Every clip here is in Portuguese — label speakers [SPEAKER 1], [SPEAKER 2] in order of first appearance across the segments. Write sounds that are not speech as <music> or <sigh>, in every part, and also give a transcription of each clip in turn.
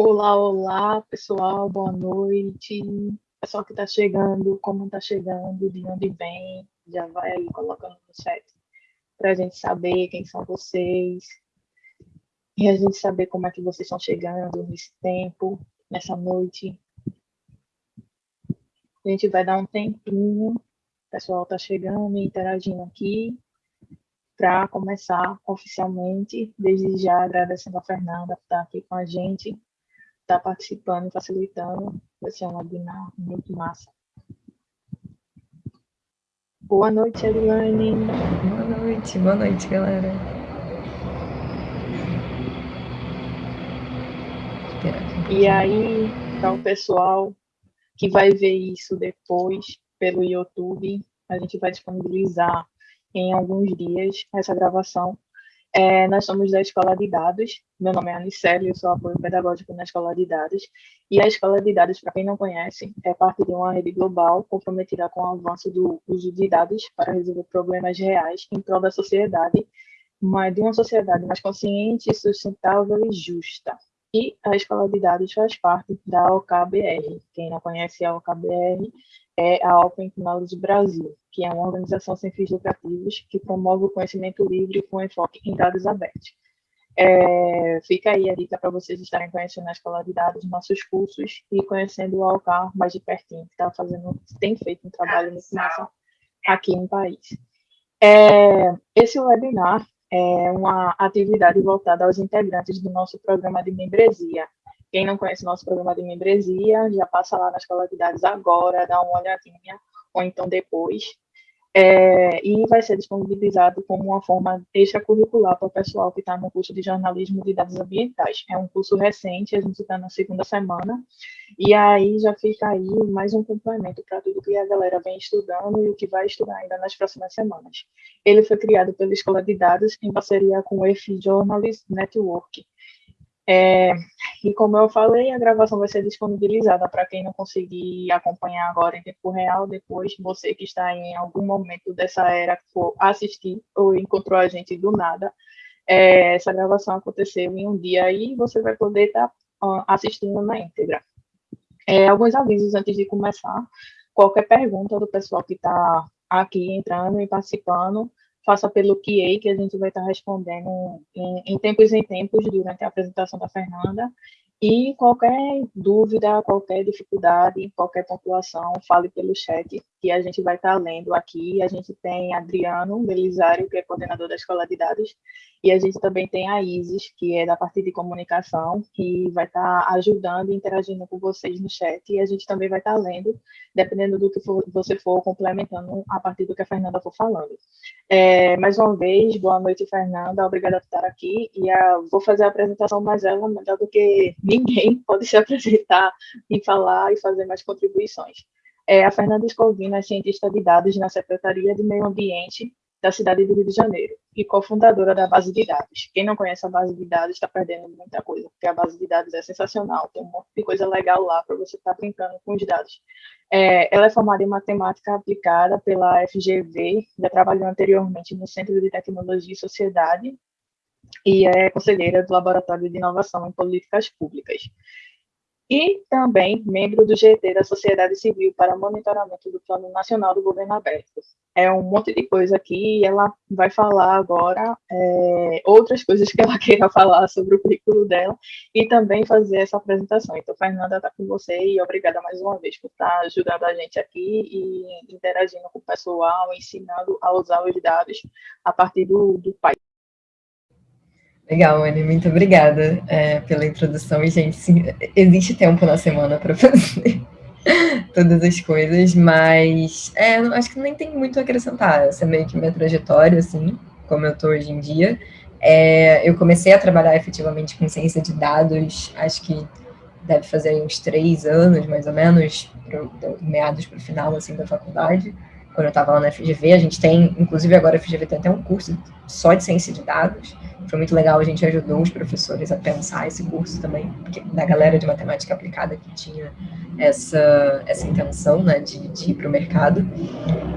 [SPEAKER 1] Olá, olá, pessoal, boa noite. Pessoal que está chegando, como está chegando, de onde vem, já vai aí colocando no chat para a gente saber quem são vocês e a gente saber como é que vocês estão chegando nesse tempo, nessa noite. A gente vai dar um tempinho, o pessoal está chegando e interagindo aqui para começar oficialmente. Desde já agradecendo a Fernanda por estar aqui com a gente está participando, facilitando. Vai ser um webinar muito massa. Boa noite, Edilane.
[SPEAKER 2] Boa noite, boa noite, galera.
[SPEAKER 1] E aí, para o pessoal que vai ver isso depois pelo YouTube, a gente vai disponibilizar em alguns dias essa gravação é, nós somos da Escola de Dados. Meu nome é Anicele, eu sou apoio pedagógico na Escola de Dados. E a Escola de Dados, para quem não conhece, é parte de uma rede global comprometida com o avanço do uso de dados para resolver problemas reais em prol da sociedade, mas de uma sociedade mais consciente, sustentável e justa. E a Escola de Dados faz parte da OKBR. Quem não conhece a OKBR é a Open Knowledge Brasil, que é uma organização sem fins lucrativos que promove o conhecimento livre com enfoque em dados abertos. É, fica aí a dica para vocês estarem conhecendo a Escola de Dados, nossos cursos e conhecendo o Alcar mais de pertinho, que tá fazendo, tem feito um trabalho muito massa aqui no país. É, esse webinar é uma atividade voltada aos integrantes do nosso programa de membresia, quem não conhece nosso programa de membresia, já passa lá na Escola de Dados agora, dá uma olhadinha, ou então depois. É, e vai ser disponibilizado como uma forma extracurricular para o pessoal que está no curso de jornalismo de dados ambientais. É um curso recente, a gente está na segunda semana, e aí já fica aí mais um complemento para tudo que a galera vem estudando e o que vai estudar ainda nas próximas semanas. Ele foi criado pela Escola de Dados em parceria com o EFI Journalist Network, é, e como eu falei, a gravação vai ser disponibilizada para quem não conseguir acompanhar agora em tempo real, depois você que está em algum momento dessa era for assistir ou encontrou a gente do nada, é, essa gravação aconteceu em um dia aí você vai poder estar tá, assistindo na íntegra. É, alguns avisos antes de começar. Qualquer pergunta do pessoal que está aqui entrando e participando, faça pelo QA, que a gente vai estar respondendo em, em tempos em tempos durante a apresentação da Fernanda. E qualquer dúvida, qualquer dificuldade, qualquer pontuação, fale pelo chat, que a gente vai estar lendo aqui. A gente tem Adriano Belisário, que é coordenador da Escola de Dados, e a gente também tem a Isis, que é da parte de comunicação, que vai estar ajudando e interagindo com vocês no chat. E a gente também vai estar lendo, dependendo do que for, você for complementando a partir do que a Fernanda for falando. É, mais uma vez, boa noite, Fernanda. Obrigada por estar aqui. E a, vou fazer a apresentação mais ela, melhor do que ninguém pode se <laughs> apresentar e falar e fazer mais contribuições. É, a Fernanda Escovino é cientista de dados na Secretaria de Meio Ambiente da cidade do Rio de Janeiro e cofundadora da base de dados. Quem não conhece a base de dados está perdendo muita coisa, porque a base de dados é sensacional, tem um monte de coisa legal lá para você estar tá brincando com os dados. É, ela é formada em matemática aplicada pela FGV, já trabalhou anteriormente no Centro de Tecnologia e Sociedade e é conselheira do Laboratório de Inovação em Políticas Públicas. E também membro do GT da Sociedade Civil para monitoramento do Plano Nacional do Governo Aberto. É um monte de coisa aqui e ela vai falar agora é, outras coisas que ela <laughs> queira falar sobre o currículo dela e também fazer essa apresentação. Então, Fernanda, está com você e obrigada mais uma vez por estar ajudando a gente aqui e interagindo com o pessoal, ensinando a usar os dados a partir do, do.
[SPEAKER 2] Legal, Anne, muito obrigada é, pela introdução. E, gente, sim, existe tempo na semana para fazer <laughs> todas as coisas, mas é, acho que nem tem muito a acrescentar. Essa é meio que minha trajetória, assim, como eu estou hoje em dia. É, eu comecei a trabalhar efetivamente com ciência de dados, acho que deve fazer uns três anos, mais ou menos, pro, meados para o final, assim, da faculdade quando eu estava lá na FGV. A gente tem, inclusive agora a FGV tem até um curso só de ciência de dados. Foi muito legal, a gente ajudou os professores a pensar esse curso também, porque, da galera de matemática aplicada que tinha essa, essa intenção né, de, de ir para o mercado.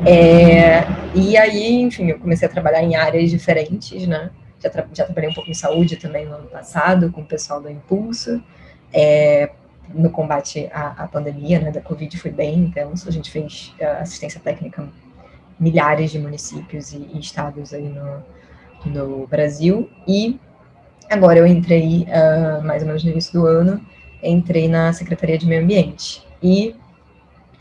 [SPEAKER 2] É, e aí, enfim, eu comecei a trabalhar em áreas diferentes, né? Já, tra já trabalhei um pouco em saúde também no ano passado, com o pessoal da Impulsa. é, no combate à, à, pandemia, né, da Covid foi bem intenso, a gente fez uh, assistência técnica milhares de municípios e, e estados aí no, no Brasil, e agora eu entrei, uh, mais ou menos no início do ano, entrei na Secretaria de Meio Ambiente, e,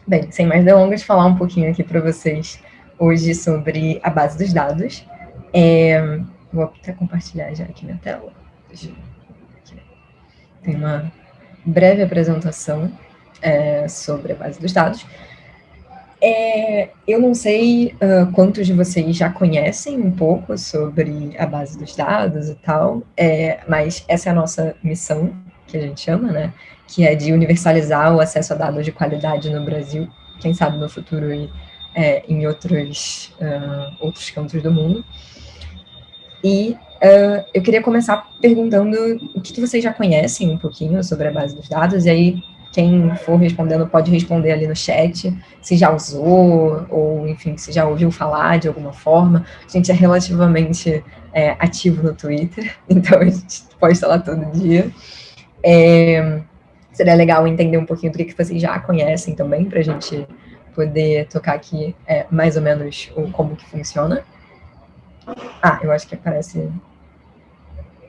[SPEAKER 2] bem, sem mais delongas, falar um pouquinho aqui para vocês hoje sobre a base dos dados, é, vou até compartilhar já aqui minha tela, tem uma breve apresentação é, sobre a base dos dados. É, eu não sei uh, quantos de vocês já conhecem um pouco sobre a base dos dados e tal, é, mas essa é a nossa missão, que a gente chama, né? Que é de universalizar o acesso a dados de qualidade no Brasil, quem sabe no futuro e é, em outros, uh, outros cantos do mundo. E Uh, eu queria começar perguntando o que, que, vocês já conhecem um pouquinho sobre a base dos dados, e aí quem for respondendo pode responder ali no chat, se já usou, ou enfim, se já ouviu falar de alguma forma. A gente é relativamente é, ativo no Twitter, <laughs> então a gente posta lá todo dia. É, seria legal entender um pouquinho do que, que vocês já conhecem também, para a gente poder tocar aqui é, mais ou menos o, como que funciona. Ah, eu acho que aparece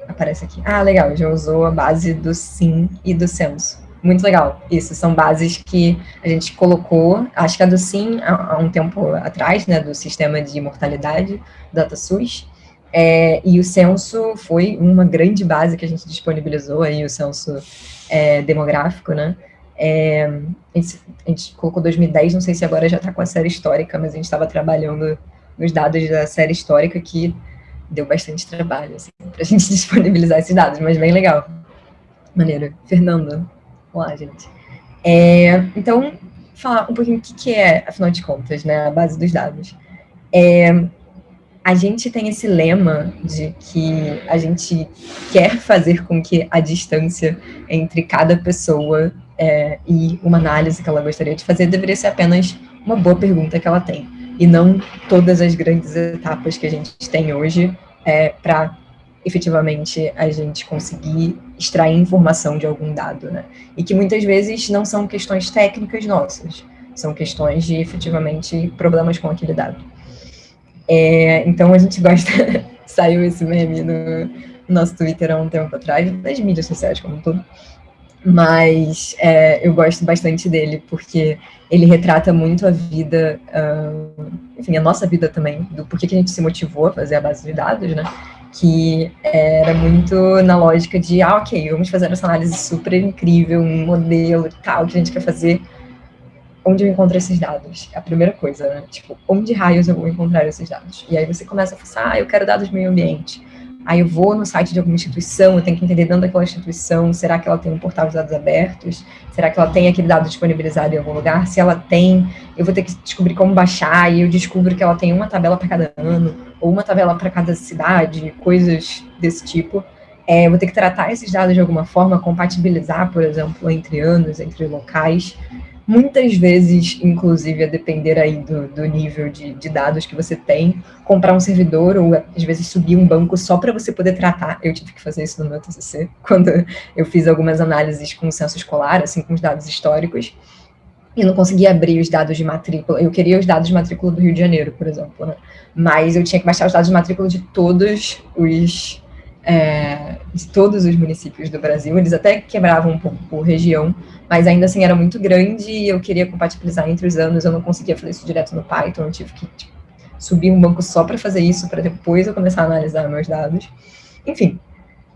[SPEAKER 2] aparece aqui. Ah, legal, já usou a base do sim e do censo. Muito legal. Isso, são bases que a gente colocou, acho que a do sim, há, um tempo atrás, né, do sistema de mortalidade, DataSUS, é, e o censo foi uma grande base que a gente disponibilizou aí, o censo é, demográfico, né, é, a, gente, a, gente, colocou 2010, não sei se agora já está com a série histórica, mas a gente estava trabalhando nos dados da série histórica que deu bastante trabalho, assim, <laughs> para a gente disponibilizar esses dados, mas bem legal. Maneiro. Fernanda, olá, gente. É, então, falar um pouquinho o que, que é, afinal de contas, né, a base dos dados. É, a gente tem esse lema de que a gente quer fazer com que a distância entre cada pessoa é, e uma análise que ela gostaria de fazer deveria ser apenas uma boa pergunta que ela tem e não todas as grandes etapas que a gente tem hoje é, para efetivamente a gente conseguir extrair informação de algum dado, né? E que muitas vezes não são questões técnicas nossas, são questões de efetivamente problemas com aquele dado. É, então a gente gosta, <laughs> saiu esse meme no nosso Twitter há um tempo atrás, nas mídias sociais como um todo, mas é, eu gosto bastante dele porque ele retrata muito a vida, uh, enfim, a nossa vida também, do porquê que a gente se motivou a fazer a base de dados, né? Que era muito na lógica de, ah, ok, vamos fazer essa análise super incrível, um modelo e tal que a gente quer fazer. Onde eu encontro esses dados? É a primeira coisa, né? Tipo, onde raios eu vou encontrar esses dados? E aí você começa a pensar, ah, eu quero dados do meio ambiente Aí eu vou no site de alguma instituição, eu tenho que entender dentro daquela instituição, será que ela tem um portal de dados abertos? Será que ela tem aquele dado disponibilizado em algum lugar? Se ela tem, eu vou ter que descobrir como baixar, e eu descubro que ela tem uma tabela para cada ano, ou uma tabela para cada cidade, coisas desse tipo. É, eu vou ter que tratar esses dados de alguma forma, compatibilizar, por exemplo, entre anos, entre locais muitas vezes, inclusive, a depender aí do, do nível de, de, dados que você tem, comprar um servidor ou, às vezes, subir um banco só para você poder tratar. Eu tive que fazer isso no meu TCC, <laughs> quando eu fiz algumas análises com o censo escolar, assim, com os dados históricos, e não conseguia abrir os dados de matrícula. Eu queria os dados de matrícula do Rio de Janeiro, por exemplo, né? Mas eu tinha que baixar os dados de matrícula de todos os é, de todos os municípios do Brasil. Eles até quebravam um pouco por região, mas ainda assim era muito grande e eu queria compatibilizar entre os anos. Eu não conseguia fazer isso direto no Python, eu tive que tipo, subir um banco só para fazer isso, para depois eu começar a analisar meus dados. Enfim,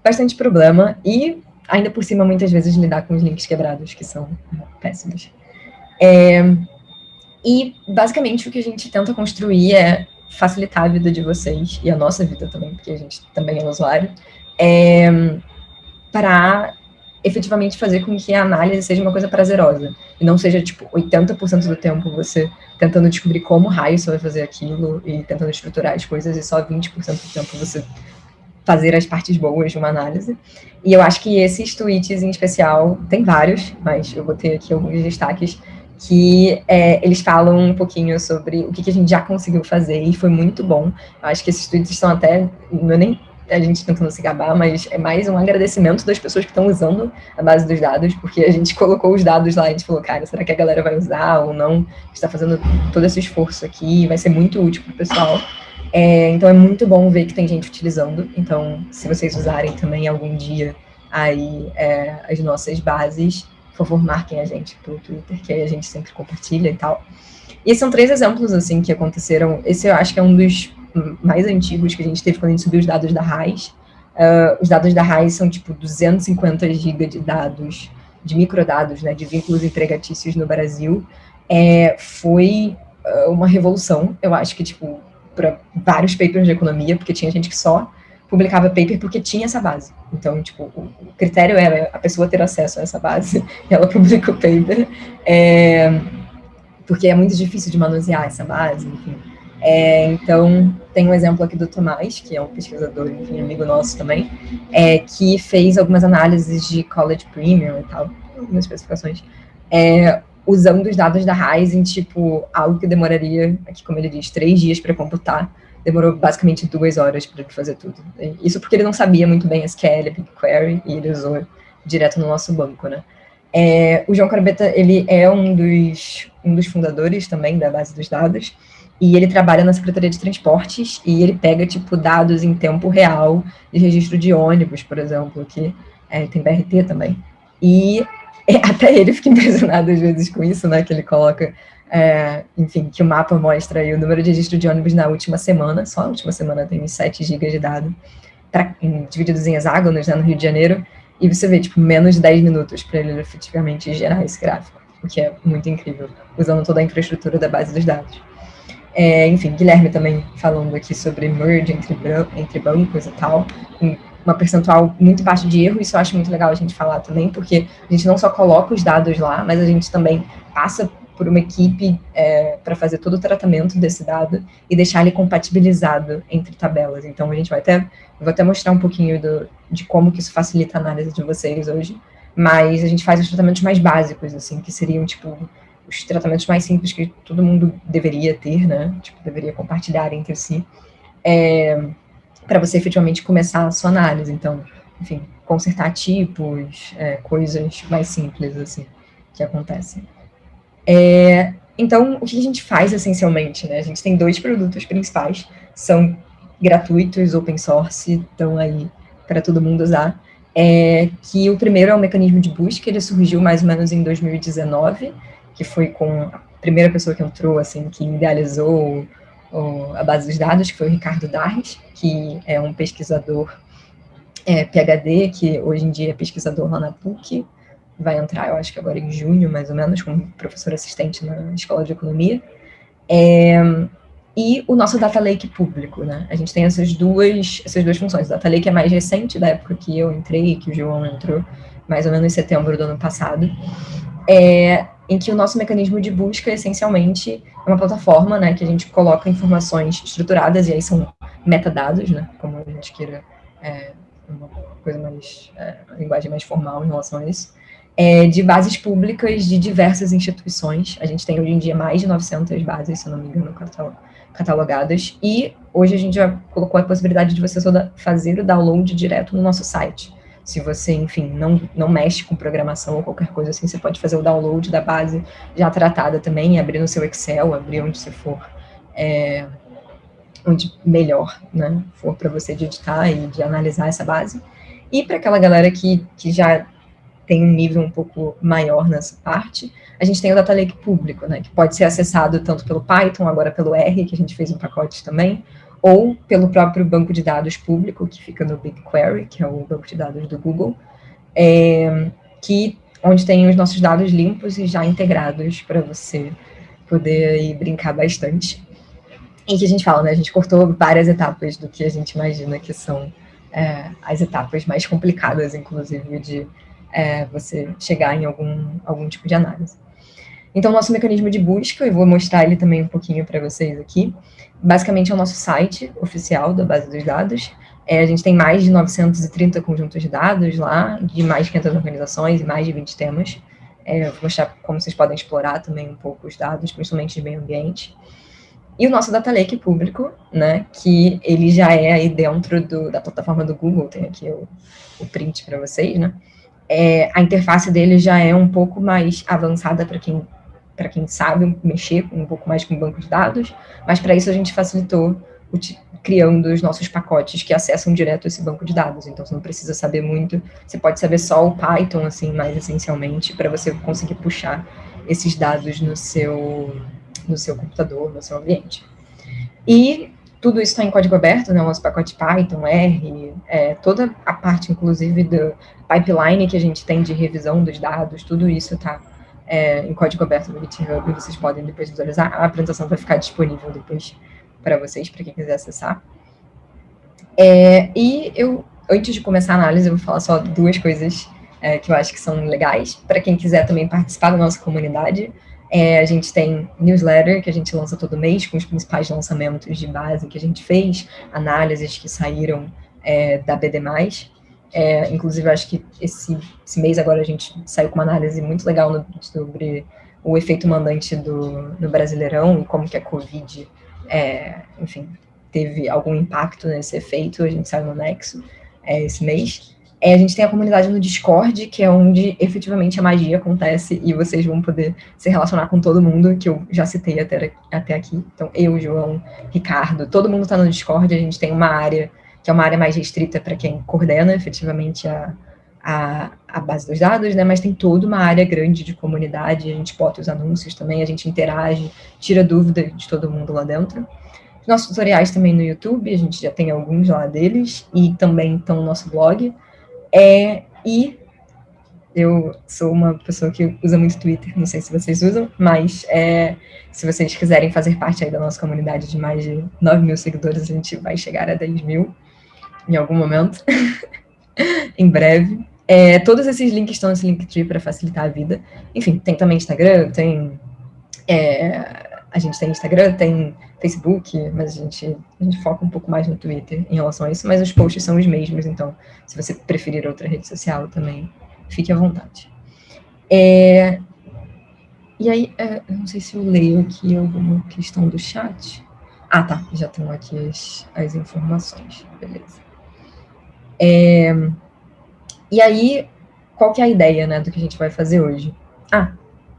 [SPEAKER 2] bastante problema e ainda por cima, muitas vezes, lidar com os links quebrados, que são péssimos. É, e, basicamente, o que a gente tenta construir é facilitar a vida de vocês e a nossa vida também, porque a gente também é usuário, é, para efetivamente fazer com que a análise seja uma coisa prazerosa e não seja tipo 80% do tempo você tentando descobrir como raio você vai fazer aquilo e tentando estruturar as coisas e só 20% do tempo você fazer as partes boas de uma análise. E eu acho que esses tweets em especial, tem vários, mas eu botei aqui alguns destaques que é, eles falam um pouquinho sobre o que, que, a gente já conseguiu fazer e foi muito bom. Eu acho que esses tweets estão até, não é nem a gente tentando se gabar, mas é mais um agradecimento das pessoas que estão usando a base dos dados, porque a gente <laughs> colocou os dados lá e a gente falou, cara, será que a galera vai usar ou não? A gente está fazendo todo esse esforço aqui, vai ser muito útil para o pessoal. É, então é muito bom ver que tem gente utilizando. Então, se vocês usarem também algum dia aí é, as nossas bases, por favor, marquem a gente pelo Twitter, que aí a gente sempre compartilha e tal. E são três exemplos, assim, que aconteceram. Esse eu acho que é um dos mais antigos que a gente teve quando a gente subiu os dados da RAIS. Uh, os dados da RAIS são, tipo, 250 GB de dados, de microdados, né, de vínculos empregatícios no Brasil. É, foi uh, uma revolução, eu acho que, tipo, para vários papers de economia, porque tinha gente que só publicava paper porque tinha essa base. Então, tipo, o critério era a pessoa ter acesso a essa base, <laughs> e ela publica o paper, é, porque é muito difícil de manusear essa base, enfim. É, então, tem um exemplo aqui do Tomás, que é um pesquisador, enfim, amigo nosso também, é, que fez algumas análises de College Premium e tal, algumas especificações, é, usando os dados da Ryzen, tipo, algo que demoraria, aqui como ele diz, três dias para computar, demorou basicamente duas horas para fazer tudo. Isso porque ele não sabia muito bem SQL, BigQuery, e ele usou direto no nosso banco, né? É, o João Carbeta, ele é um dos, um dos fundadores também da base dos dados, e ele trabalha na Secretaria de Transportes, e ele pega, tipo, dados em tempo real de registro de ônibus, por exemplo, que é, tem BRT também. E <laughs> até ele fica impressionado às vezes com isso, né, que ele coloca, é, enfim, que o mapa mostra aí o número de registro de ônibus na última semana, só na última semana tem 7 GB de dado, pra, em, divididos em hexágonos, né, no Rio de Janeiro, e você vê, tipo, menos de 10 minutos para ele efetivamente gerar esse gráfico, o que é muito incrível, usando toda a infraestrutura da base dos dados. É, enfim, Guilherme também falando aqui sobre merge entre, entre bancos e tal, uma percentual muito baixa de erro, isso eu acho muito legal a gente falar também, porque a gente não só coloca os dados lá, mas a gente também passa por uma equipe é, para fazer todo o tratamento desse dado e deixar ele compatibilizado entre tabelas. Então, a gente vai até, vou até mostrar um pouquinho do, de como que isso facilita a análise de vocês hoje, mas a gente faz os tratamentos mais básicos, assim, que seriam, tipo, os tratamentos mais simples que todo mundo deveria ter, né, tipo, deveria compartilhar entre si. É, para você efetivamente começar a sua análise. Então, enfim, consertar tipos, é, coisas mais simples, assim, que acontecem. É, então, o que a gente faz, essencialmente, né? A gente tem dois produtos principais, são gratuitos, open source, estão aí para todo mundo usar. É, que o primeiro é o mecanismo de busca, ele surgiu mais ou menos em 2019, que foi com a primeira pessoa que entrou, assim, que idealizou a base dos dados, que foi o Ricardo Darres, que é um pesquisador é, PhD, que hoje em dia é pesquisador lá na PUC, vai entrar, eu acho que agora em junho, mais ou menos, como professor assistente na Escola de Economia. É, e o nosso Data Lake público, né? A gente tem essas duas, essas duas funções. O Data Lake é mais recente, da época que eu entrei, que o João entrou, mais ou menos em setembro do ano passado. É, em que o nosso mecanismo de busca, essencialmente, é uma plataforma, né, que a gente coloca informações estruturadas, e aí são metadados, né, como a gente queira, é, uma coisa mais, é, uma linguagem mais formal em relação a isso, é, de bases públicas de diversas instituições. A gente tem hoje em dia mais de 900 bases, se não me engano, catalogadas, e hoje a gente já colocou a possibilidade de você fazer o download direto no nosso site. Se você, enfim, não, não mexe com programação ou qualquer coisa assim, você pode fazer o download da base já tratada também, abrir no seu Excel, abrir onde você for, é, onde melhor, né, for para você de editar e de analisar essa base. E para aquela galera que, que já tem um nível um pouco maior nessa parte, a gente tem o Data Lake público, né, que pode ser acessado tanto pelo Python, agora pelo R, que a gente fez um pacote também, ou pelo próprio banco de dados público, que fica no BigQuery, que é o banco de dados do Google, é, que, onde tem os nossos dados limpos e já integrados para você poder aí, brincar bastante. E que a gente fala, né, a gente cortou várias etapas do que a gente imagina que são é, as etapas mais complicadas, inclusive, de é, você chegar em algum, algum tipo de análise. Então, nosso mecanismo de busca, eu vou mostrar ele também um pouquinho para vocês aqui, basicamente é o nosso site oficial da base dos dados. É, a gente tem mais de 930 conjuntos de dados lá, de mais de 500 organizações e mais de 20 temas. É, vou mostrar como vocês podem explorar também um pouco os dados, principalmente de meio ambiente. e o nosso data lake público, né, que ele já é aí dentro do, da plataforma do Google, tem aqui o, o print para vocês, né, é, a interface dele já é um pouco mais avançada para quem para quem sabe mexer um pouco mais com banco de dados, mas para isso a gente facilitou criando os nossos pacotes que acessam direto esse banco de dados. Então, você não precisa saber muito, você pode saber só o Python, assim, mais essencialmente, para você conseguir puxar esses dados no seu, no seu computador, no seu ambiente. E tudo isso está em código aberto, né, o nosso pacote Python, R, é, toda a parte, inclusive, do pipeline que a gente tem de revisão dos dados, tudo isso está é, em código aberto no GitHub, vocês podem depois visualizar. A apresentação vai ficar disponível depois para vocês, para quem quiser acessar. É, e eu, antes de começar a análise, eu vou falar só duas coisas é, que eu acho que são legais. Para quem quiser também participar da nossa comunidade, é, a gente tem newsletter que a gente lança todo mês com os principais lançamentos de base que a gente fez, análises que saíram é, da BD+. É, inclusive, acho que esse, esse, mês agora a gente saiu com uma análise muito legal no, sobre o efeito mandante do, do Brasileirão e como que a Covid é, enfim, teve algum impacto nesse efeito, a gente saiu no Nexo é, esse mês. É, a gente tem a comunidade no Discord, que é onde efetivamente a magia acontece e vocês vão poder se relacionar com todo mundo, que eu já citei até, até aqui. Então, eu, João, Ricardo, todo mundo está no Discord, a gente tem uma área que é uma área mais restrita para quem coordena efetivamente a, a, a, base dos dados, né? Mas tem toda uma área grande de comunidade, a gente bota os anúncios também, a gente interage, tira dúvida de todo mundo lá dentro. Nossos tutoriais também no YouTube, a gente já tem alguns lá deles, e também estão no nosso blog. É, e eu sou uma pessoa que usa muito Twitter, não sei se vocês usam, mas é, se vocês quiserem fazer parte aí da nossa comunidade de mais de 9 mil seguidores, a gente vai chegar a 10 mil em algum momento, <laughs> em breve. É, todos esses links estão nesse Linktree para facilitar a vida. Enfim, tem também Instagram, tem é, a gente tem Instagram, tem Facebook, mas a gente, a gente foca um pouco mais no Twitter em relação a isso, mas os posts são os mesmos, então, se você preferir outra rede social também, fique à vontade. É, e aí, é, não sei se eu leio aqui alguma questão do chat. Ah, tá, já tenho aqui as, as informações, beleza. É, e aí, qual que é a ideia, né, do que a gente vai fazer hoje? Ah,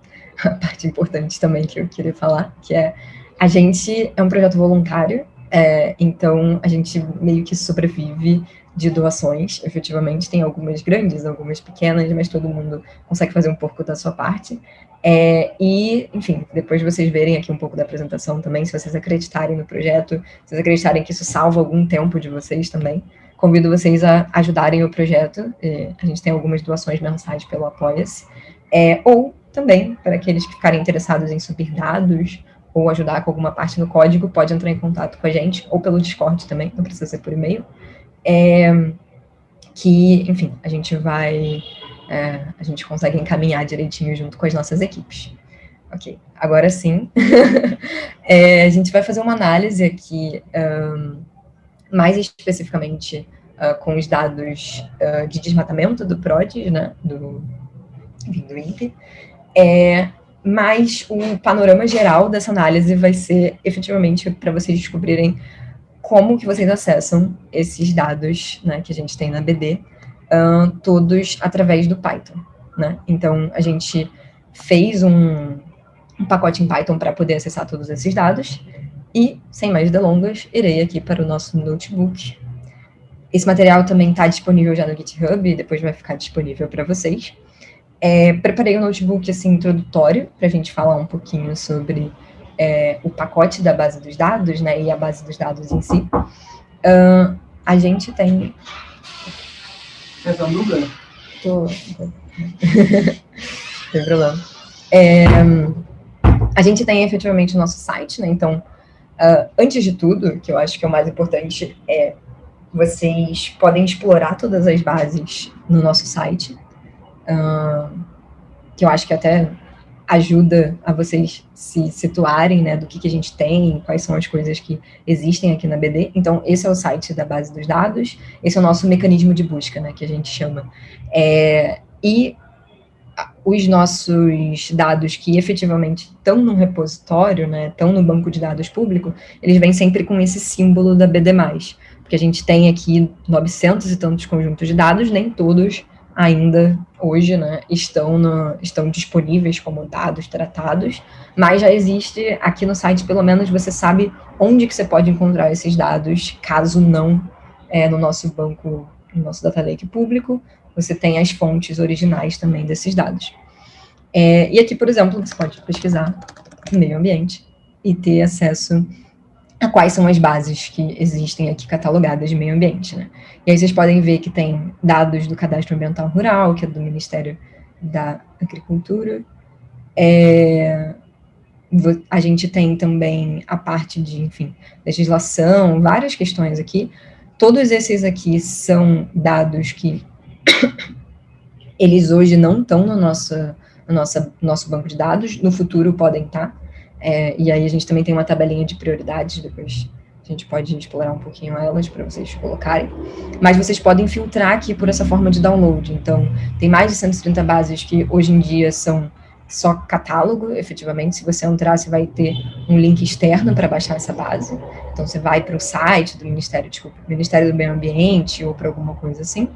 [SPEAKER 2] <laughs> a parte importante também que eu queria falar, que é a gente é um projeto voluntário, é, então a gente meio que sobrevive de doações, efetivamente, tem algumas grandes, algumas pequenas, mas todo mundo consegue fazer um pouco da sua parte. É, e, enfim, depois de vocês verem aqui um pouco da apresentação também, se vocês acreditarem no projeto, se vocês acreditarem que isso salva algum tempo de vocês também, convido vocês a ajudarem o projeto. É, a gente tem algumas doações mensais pelo Apoia-se. É, ou também, para aqueles que ficarem interessados em subir dados ou ajudar com alguma parte no código, pode entrar em contato com a gente, ou pelo Discord também, não precisa ser por e-mail. É, que, enfim, a gente vai, é, a gente consegue encaminhar direitinho junto com as nossas equipes. Ok, agora sim, <laughs> é, a gente vai fazer uma análise aqui, um, mais especificamente uh, com os dados uh, de desmatamento do PRODES, né, do, do INPE, é, mas o panorama geral dessa análise vai ser efetivamente para vocês descobrirem como que vocês acessam esses dados né, que a gente tem na BD, uh, todos através do Python. Né? Então, a gente fez um, um pacote em Python para poder acessar todos esses dados, e, sem mais delongas, irei aqui para o nosso notebook. Esse material também está disponível já no GitHub, e depois vai ficar disponível para vocês. É, preparei um notebook assim, introdutório para a gente falar um pouquinho sobre é, o pacote da base dos dados, né, e a base dos dados em si. Uh, a gente tem...
[SPEAKER 3] Você tá no
[SPEAKER 2] Tô... <laughs> tem problema. É, a gente tem efetivamente o nosso site, né, então, uh, antes de tudo, que eu acho que é o mais importante, é vocês podem explorar todas as bases no nosso site, que eu acho que até ajuda a vocês se situarem, né, do que, que a gente tem, quais são as coisas que existem aqui na BD. Então, esse é o site da base dos dados, esse é o nosso mecanismo de busca, né, que a gente chama. É, e os nossos dados que efetivamente estão no repositório, né, estão no banco de dados público, eles vêm sempre com esse símbolo da BD+, porque a gente tem aqui 900 e tantos conjuntos de dados, nem todos ainda hoje né, estão, no, estão disponíveis como dados tratados, mas já existe aqui no site, pelo menos você sabe onde que você pode encontrar esses dados, caso não é, no nosso banco, no nosso data lake público, você tem as fontes originais também desses dados. É, e aqui, por exemplo, você pode pesquisar meio ambiente e ter acesso a quais são as bases que existem aqui catalogadas de meio ambiente, né? E aí vocês podem ver que tem dados do Cadastro Ambiental Rural, que é do Ministério da Agricultura. É, a gente tem também a parte de, enfim, legislação, várias questões aqui. Todos esses aqui são dados que <coughs> eles hoje não estão no nosso, no nosso, nosso banco de dados, no futuro podem estar. Tá? É, e aí a gente também tem uma tabelinha de prioridades, depois a gente pode explorar um pouquinho elas para vocês colocarem. Mas vocês podem filtrar aqui por essa forma de download. Então, tem mais de 130 bases que hoje em dia são só catálogo, efetivamente. Se você entrar, você vai ter um link externo para baixar essa base. Então, você vai para o site do Ministério, desculpa, Ministério do Meio Ambiente ou para alguma coisa assim.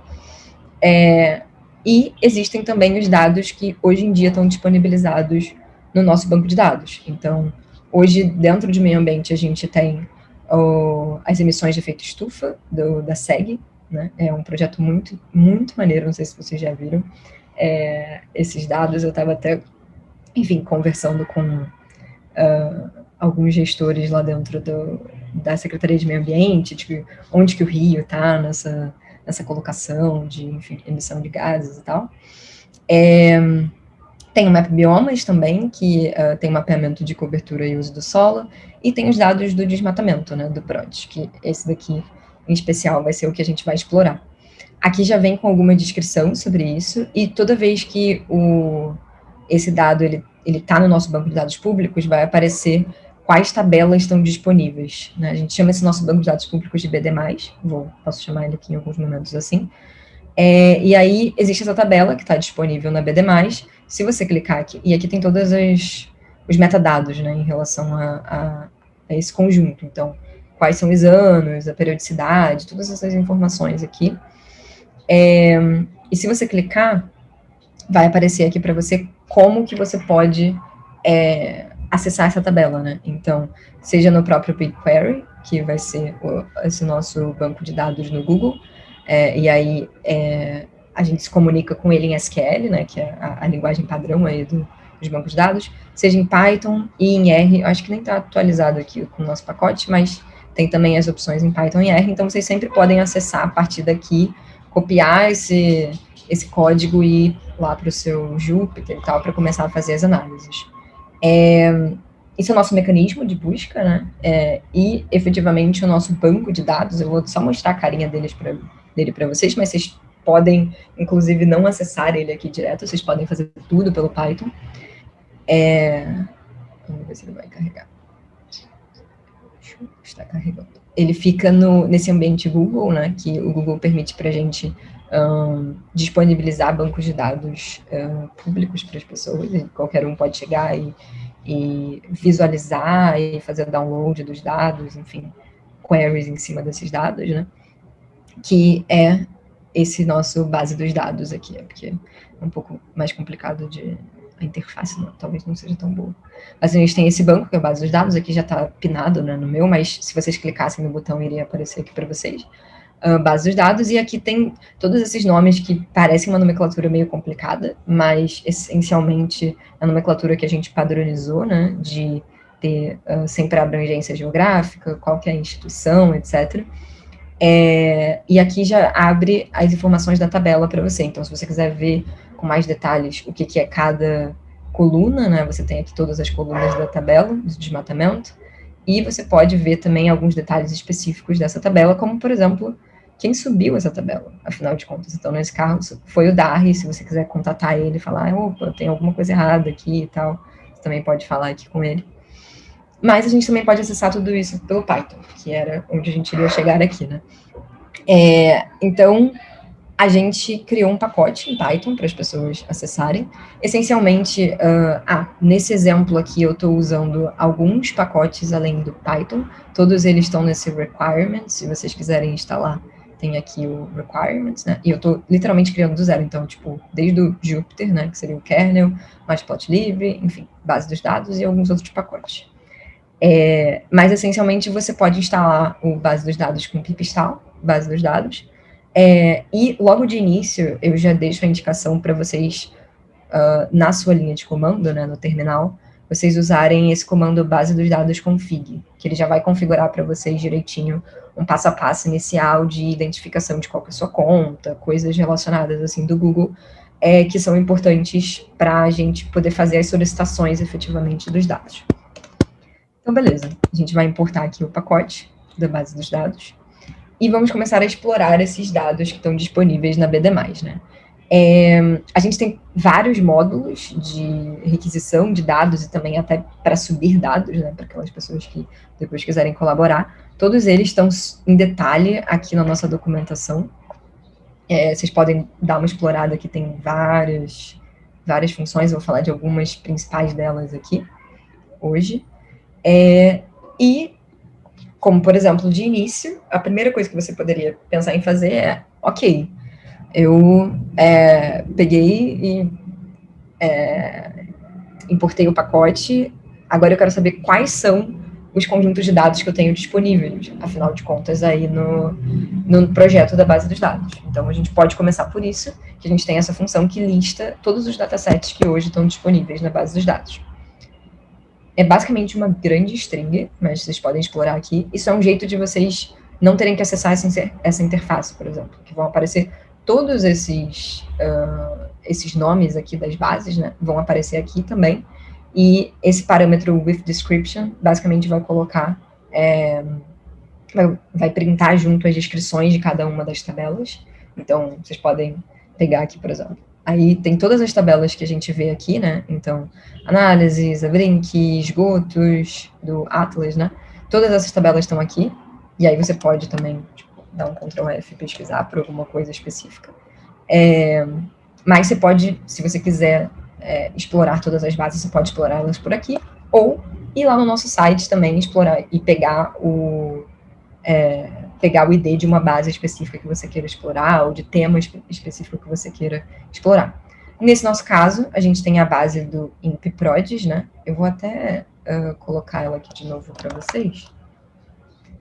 [SPEAKER 2] É, e existem também os dados que hoje em dia estão disponibilizados no nosso banco de dados. Então, hoje, dentro de meio ambiente, a gente tem as emissões de efeito estufa do, da SEG, né? É um projeto muito, muito maneiro, não sei se vocês já viram é, esses dados. Eu estava até, enfim, conversando com uh, alguns gestores lá dentro do, da Secretaria de Meio Ambiente, de onde que o Rio está nessa, nessa colocação de, enfim, emissão de gases e tal. É, tem o Map Biomas também, que uh, tem mapeamento de cobertura e uso do solo, e tem os dados do desmatamento, né, do PRODES, que esse daqui, em especial, vai ser o que a gente vai explorar. Aqui já vem com alguma descrição sobre isso, e toda vez que o, esse dado ele está no nosso banco de dados públicos, vai aparecer quais tabelas estão disponíveis. Né? A gente chama esse nosso banco de dados públicos de BD+, vou, posso chamar ele aqui em alguns momentos assim, é, e aí existe essa tabela que está disponível na BD+, se você clicar aqui, e aqui tem todos os metadados, né, em relação a, a, a, esse conjunto. Então, quais são os anos, a periodicidade, todas essas informações aqui. É, e se você clicar, vai aparecer aqui para você como que você pode é, acessar essa tabela, né? Então, seja no próprio BigQuery, que vai ser o, esse nosso banco de dados no Google, é, e aí é, a gente se comunica com ele em SQL, né, que é a, a linguagem padrão aí do, dos bancos de dados, seja em Python e em R, acho que nem está atualizado aqui com o nosso pacote, mas tem também as opções em Python e R, então vocês sempre podem acessar a partir daqui, copiar esse, esse código e ir lá para o seu Jupyter e tal, para começar a fazer as análises. É, esse é o nosso mecanismo de busca, né, é, e efetivamente o nosso banco de dados, eu vou só mostrar a carinha deles pra, dele para vocês, mas vocês podem, inclusive, não acessar ele aqui direto, vocês podem fazer tudo pelo Python. É... Vamos ver se ele vai carregar. Está carregando. Ele fica no, nesse ambiente Google, né, que o Google permite para a gente um, disponibilizar bancos de dados um, públicos para as pessoas, e qualquer um pode chegar e, e visualizar e fazer download dos dados, enfim, queries em cima desses dados, né, que é esse nosso base dos dados aqui, é porque é um pouco mais complicado de a interface não, talvez não seja tão boa. Mas a gente tem esse banco, que é a base dos dados, aqui já está pinado né, no meu, mas se vocês clicassem no botão, iria aparecer aqui para vocês. Uh, base dos dados, e aqui tem todos esses nomes que parecem uma nomenclatura meio complicada, mas essencialmente a nomenclatura que a gente padronizou, né, de ter uh, sempre a abrangência geográfica, qual que é a instituição, etc., é, e aqui já abre as informações da tabela para você. Então, se você quiser ver com mais detalhes o que, que é cada coluna, né, você tem aqui todas as colunas da tabela de desmatamento, e você pode ver também alguns detalhes específicos dessa tabela, como, por exemplo, quem subiu essa tabela, afinal de contas. Então, nesse caso, foi o Darry, se você quiser contatar ele e falar, opa, tem alguma coisa errada aqui e tal, você também pode falar aqui com ele. Mas a gente também pode acessar tudo isso pelo Python, que era onde a gente iria chegar aqui, né? É, então, a gente criou um pacote em Python para as pessoas acessarem. Essencialmente, uh, ah, nesse exemplo aqui eu estou usando alguns pacotes além do Python, todos eles estão nesse requirements, se vocês quiserem instalar, tem aqui o requirements, né? E eu estou literalmente criando do zero, então, tipo, desde o Jupyter, né, que seria o kernel, matplotlib, enfim, base dos dados e alguns outros pacotes. É, mas, essencialmente, você pode instalar o base dos dados com pipistal, base dos dados, é, e logo de início, eu já deixo a indicação para vocês, uh, na sua linha de comando, né, no terminal, vocês usarem esse comando base dos dados config, que ele já vai configurar para vocês direitinho um passo a passo inicial de identificação de qual é a sua conta, coisas relacionadas assim do Google, é, que são importantes para a gente poder fazer as solicitações efetivamente dos dados. Então, beleza. A gente vai importar aqui o pacote da base dos dados e vamos começar a explorar esses dados que estão disponíveis na BD+, né? É, a gente tem vários módulos de requisição de dados e também até para subir dados, né, para aquelas pessoas que depois quiserem colaborar. Todos eles estão em detalhe aqui na nossa documentação. É, vocês podem dar uma explorada aqui, tem várias, várias funções, eu vou falar de algumas principais delas aqui, hoje. É, e como, por exemplo, de início, a primeira coisa que você poderia pensar em fazer é, ok, eu é, peguei e é, importei o pacote, agora eu quero saber quais são os conjuntos de dados que eu tenho disponíveis, afinal de contas, aí no, no projeto da base dos dados. Então, a gente pode começar por isso, que a gente tem essa função que lista todos os datasets que hoje estão disponíveis na base dos dados. É basicamente uma grande string, mas vocês podem explorar aqui. Isso é um jeito de vocês não terem que acessar essa, interface, por exemplo, que vão aparecer todos esses, uh, esses nomes aqui das bases, né, vão aparecer aqui também, e esse parâmetro with description, basicamente vai colocar, é, vai printar junto as descrições de cada uma das tabelas, então vocês podem pegar aqui, por exemplo, Aí tem todas as tabelas que a gente vê aqui, né? Então, análises, Abrink, esgotos, do Atlas, né? Todas essas tabelas estão aqui. E aí você pode também tipo, dar um Ctrl F e pesquisar por alguma coisa específica. É, mas você pode, se você quiser é, explorar todas as bases, você pode explorá-las por aqui. Ou ir lá no nosso site também, explorar e pegar o... É, pegar o ID de uma base específica que você queira explorar, ou de tema específico que você queira explorar. Nesse nosso caso, a gente tem a base do ImpProds, né? Eu vou até uh, colocar ela aqui de novo para vocês,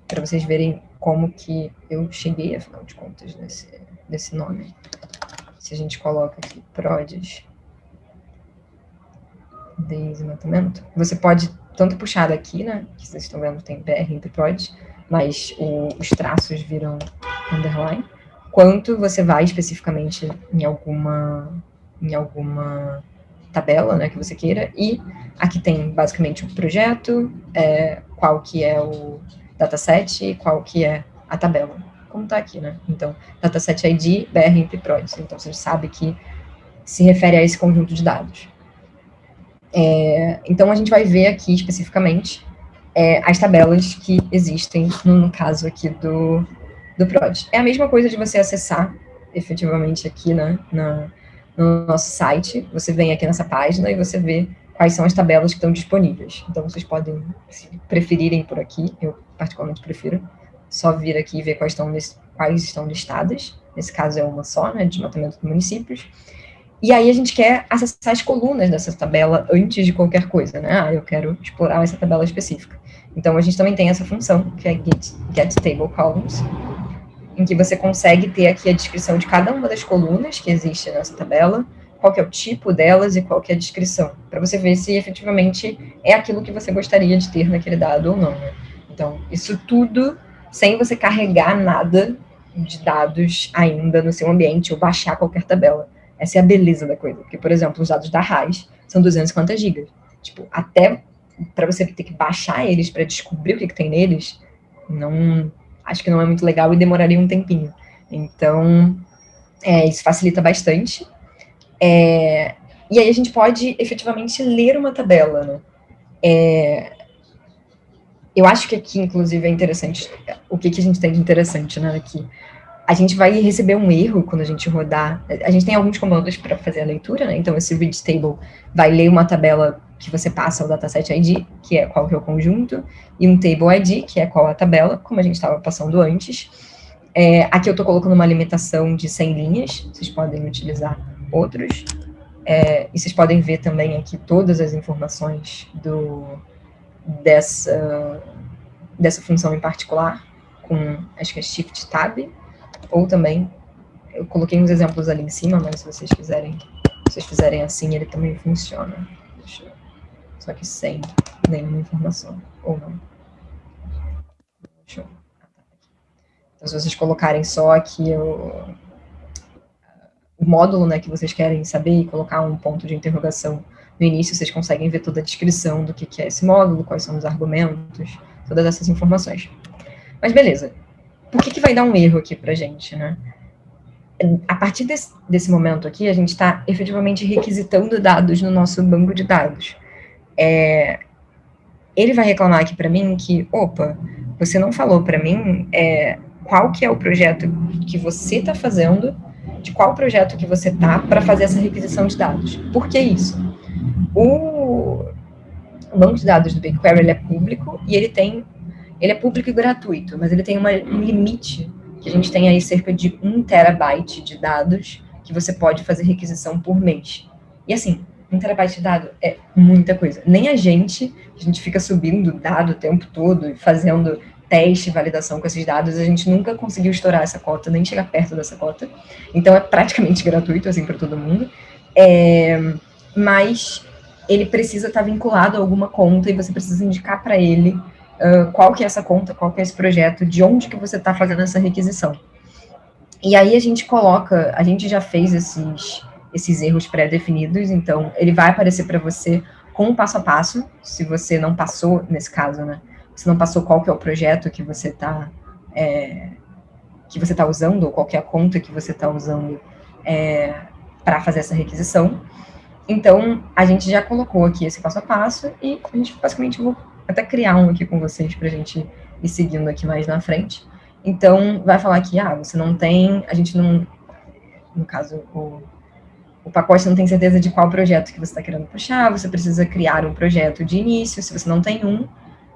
[SPEAKER 2] para vocês verem como que eu cheguei, afinal de contas, nesse, nesse nome. Se a gente coloca aqui prods, desmatamento, você pode tanto puxar daqui, né, que vocês estão vendo tem BR ImpProds, mas o, os traços viram underline, quanto você vai especificamente em alguma, em alguma tabela né, que você queira, e aqui tem basicamente o projeto, é, qual que é o dataset e qual que é a tabela, como está aqui, né? Então, dataset ID, BR ImpProds, então você sabe que se refere a esse conjunto de dados. É, então, a gente vai ver aqui especificamente é, as tabelas que existem no, no, caso aqui do, do PROD. É a mesma coisa de você acessar efetivamente aqui né, na, no nosso site, você vem aqui nessa página e você vê quais são as tabelas que estão disponíveis. Então, vocês podem, se preferirem por aqui, eu particularmente prefiro, só vir aqui e ver quais estão, quais estão listadas. Nesse caso é uma só, né, desmatamento de municípios. E aí a gente quer acessar as colunas dessa tabela antes de qualquer coisa, né? Ah, eu quero explorar essa tabela específica. Então a gente também tem essa função, que é get, get table columns, em que você consegue ter aqui a descrição de cada uma das colunas que existe nessa tabela, qual é o tipo delas e qual é a descrição, para você ver se efetivamente é aquilo que você gostaria de ter naquele dado ou não, né? Então, isso tudo sem você carregar nada de dados ainda no seu ambiente ou baixar qualquer tabela. Essa é a beleza da coisa. Porque, por exemplo, os dados da RAIS são 250 gigas. Tipo, até para você ter que baixar eles para descobrir o que, que tem neles, não acho que não é muito legal e demoraria um tempinho. Então, é, isso facilita bastante. É, e aí a gente pode efetivamente ler uma tabela, né? É, eu acho que aqui, inclusive, é interessante, o que, que a gente tem de interessante, né, aqui a gente vai receber um erro quando a gente rodar. A gente tem alguns comandos para fazer a leitura, né? Então, esse read table vai ler uma tabela que você passa o dataset ID, que é qual que é o conjunto, e um table ID, que é qual a tabela, como a gente estava passando antes. É, aqui eu estou colocando uma limitação de 100 linhas, vocês podem utilizar outros. É, e vocês podem ver também aqui todas as informações do, dessa, dessa função em particular, com, acho que é Shift Tab, ou também, eu coloquei uns exemplos ali em cima, mas se vocês quiserem, se vocês fizerem assim, ele também funciona. Eu, só que sem nenhuma informação, ou não. Deixa eu, então, se vocês colocarem só aqui o, o módulo né, que vocês querem saber e colocar um ponto de interrogação no início, vocês conseguem ver toda a descrição do que é esse módulo, quais são os argumentos, todas essas informações. Mas beleza, por que, que vai dar um erro aqui para gente, né? A partir desse, desse momento aqui, a gente está efetivamente requisitando dados no nosso banco de dados. É, ele vai reclamar aqui para mim que, opa, você não falou para mim é, qual que é o projeto que você está fazendo, de qual projeto que você está para fazer essa requisição de dados. Por que isso? O, o banco de dados do BigQuery é público e ele tem ele é público e gratuito, mas ele tem uma, um limite, que a gente tem aí cerca de um terabyte de dados que você pode fazer requisição por mês. E assim, um terabyte de dado é muita coisa. Nem a gente, a gente fica subindo dado o tempo todo e fazendo teste, validação com esses dados, a gente nunca conseguiu estourar essa cota, nem chegar perto dessa cota. Então é praticamente <laughs> gratuito, assim, para todo mundo. É, mas ele precisa estar vinculado a alguma conta e você precisa indicar para ele qual que é essa conta, qual que é esse projeto, de onde que você está fazendo essa requisição. E aí a gente coloca, a gente já fez esses, esses erros pré-definidos, então ele vai aparecer para você com o passo a passo, se você não passou, nesse caso, né, se não passou qual que é o projeto que você está é, que você está usando, ou qual que é conta que você está usando é, para fazer essa requisição. Então, a gente já colocou aqui esse passo a passo e a gente basicamente até criar um aqui com vocês para a gente ir seguindo aqui mais na frente. Então, vai falar que, ah, você não tem, a gente não, no caso, o, o pacote não tem certeza de qual projeto que você está querendo puxar, você precisa criar um projeto de início, se você não tem um,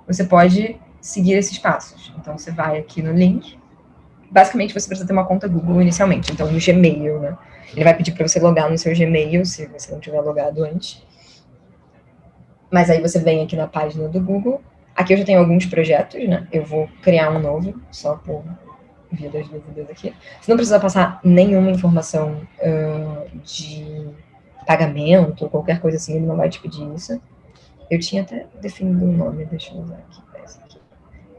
[SPEAKER 2] você pode seguir esses passos. Então, você vai aqui no link, basicamente você precisa ter uma conta Google inicialmente, então no Gmail, né? Ele vai pedir para você logar no seu Gmail, se você não tiver logado antes. Mas aí você vem aqui na página do Google. Aqui eu já tenho alguns projetos, né? Eu vou criar um novo, só por via das dúvidas aqui. Você não precisa passar nenhuma informação uh, de pagamento qualquer coisa assim, ele não vai te pedir isso. Eu tinha até definido um nome, deixa eu usar aqui, esse aqui,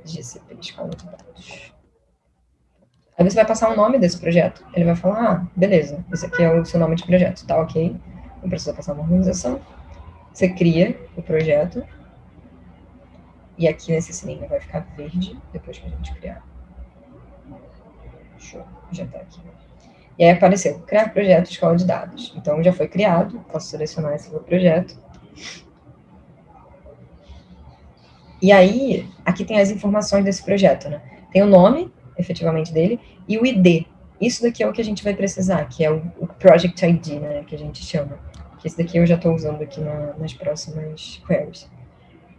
[SPEAKER 2] GCP Escola de Dados. Aí você vai passar o nome desse projeto, ele vai falar, ah, beleza, esse aqui é o seu nome de projeto, tá ok, não precisa passar uma organização, você cria o projeto. E aqui nesse sininho vai ficar verde depois que a gente criar. Show, já está aqui. E aí apareceu, criar projeto escola de dados. Então já foi criado, posso selecionar esse meu projeto. E aí, aqui tem as informações desse projeto, né? Tem o nome, efetivamente, dele, e o ID. Isso daqui é o que a gente vai precisar, que é o, o Project ID, né, que a gente chama que esse daqui eu já estou usando aqui na, nas próximas queries.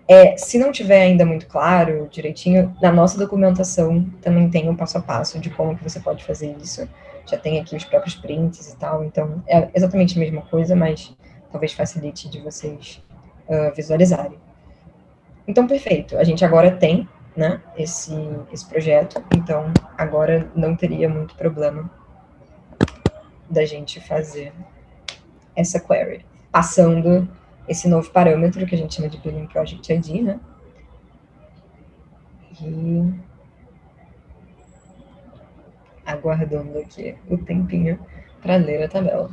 [SPEAKER 2] É, se não tiver ainda muito claro, direitinho, na nossa documentação também tem um passo a passo de como que você pode fazer isso. Já tem aqui os próprios prints e tal, então é exatamente a mesma coisa, mas talvez facilite de vocês uh, visualizarem. Então, perfeito. A gente agora tem né, esse, esse projeto, então agora não teria muito problema da gente fazer essa query, passando esse novo parâmetro que a gente chama de Billing Project ID, né? E aguardando aqui o tempinho para ler a tabela.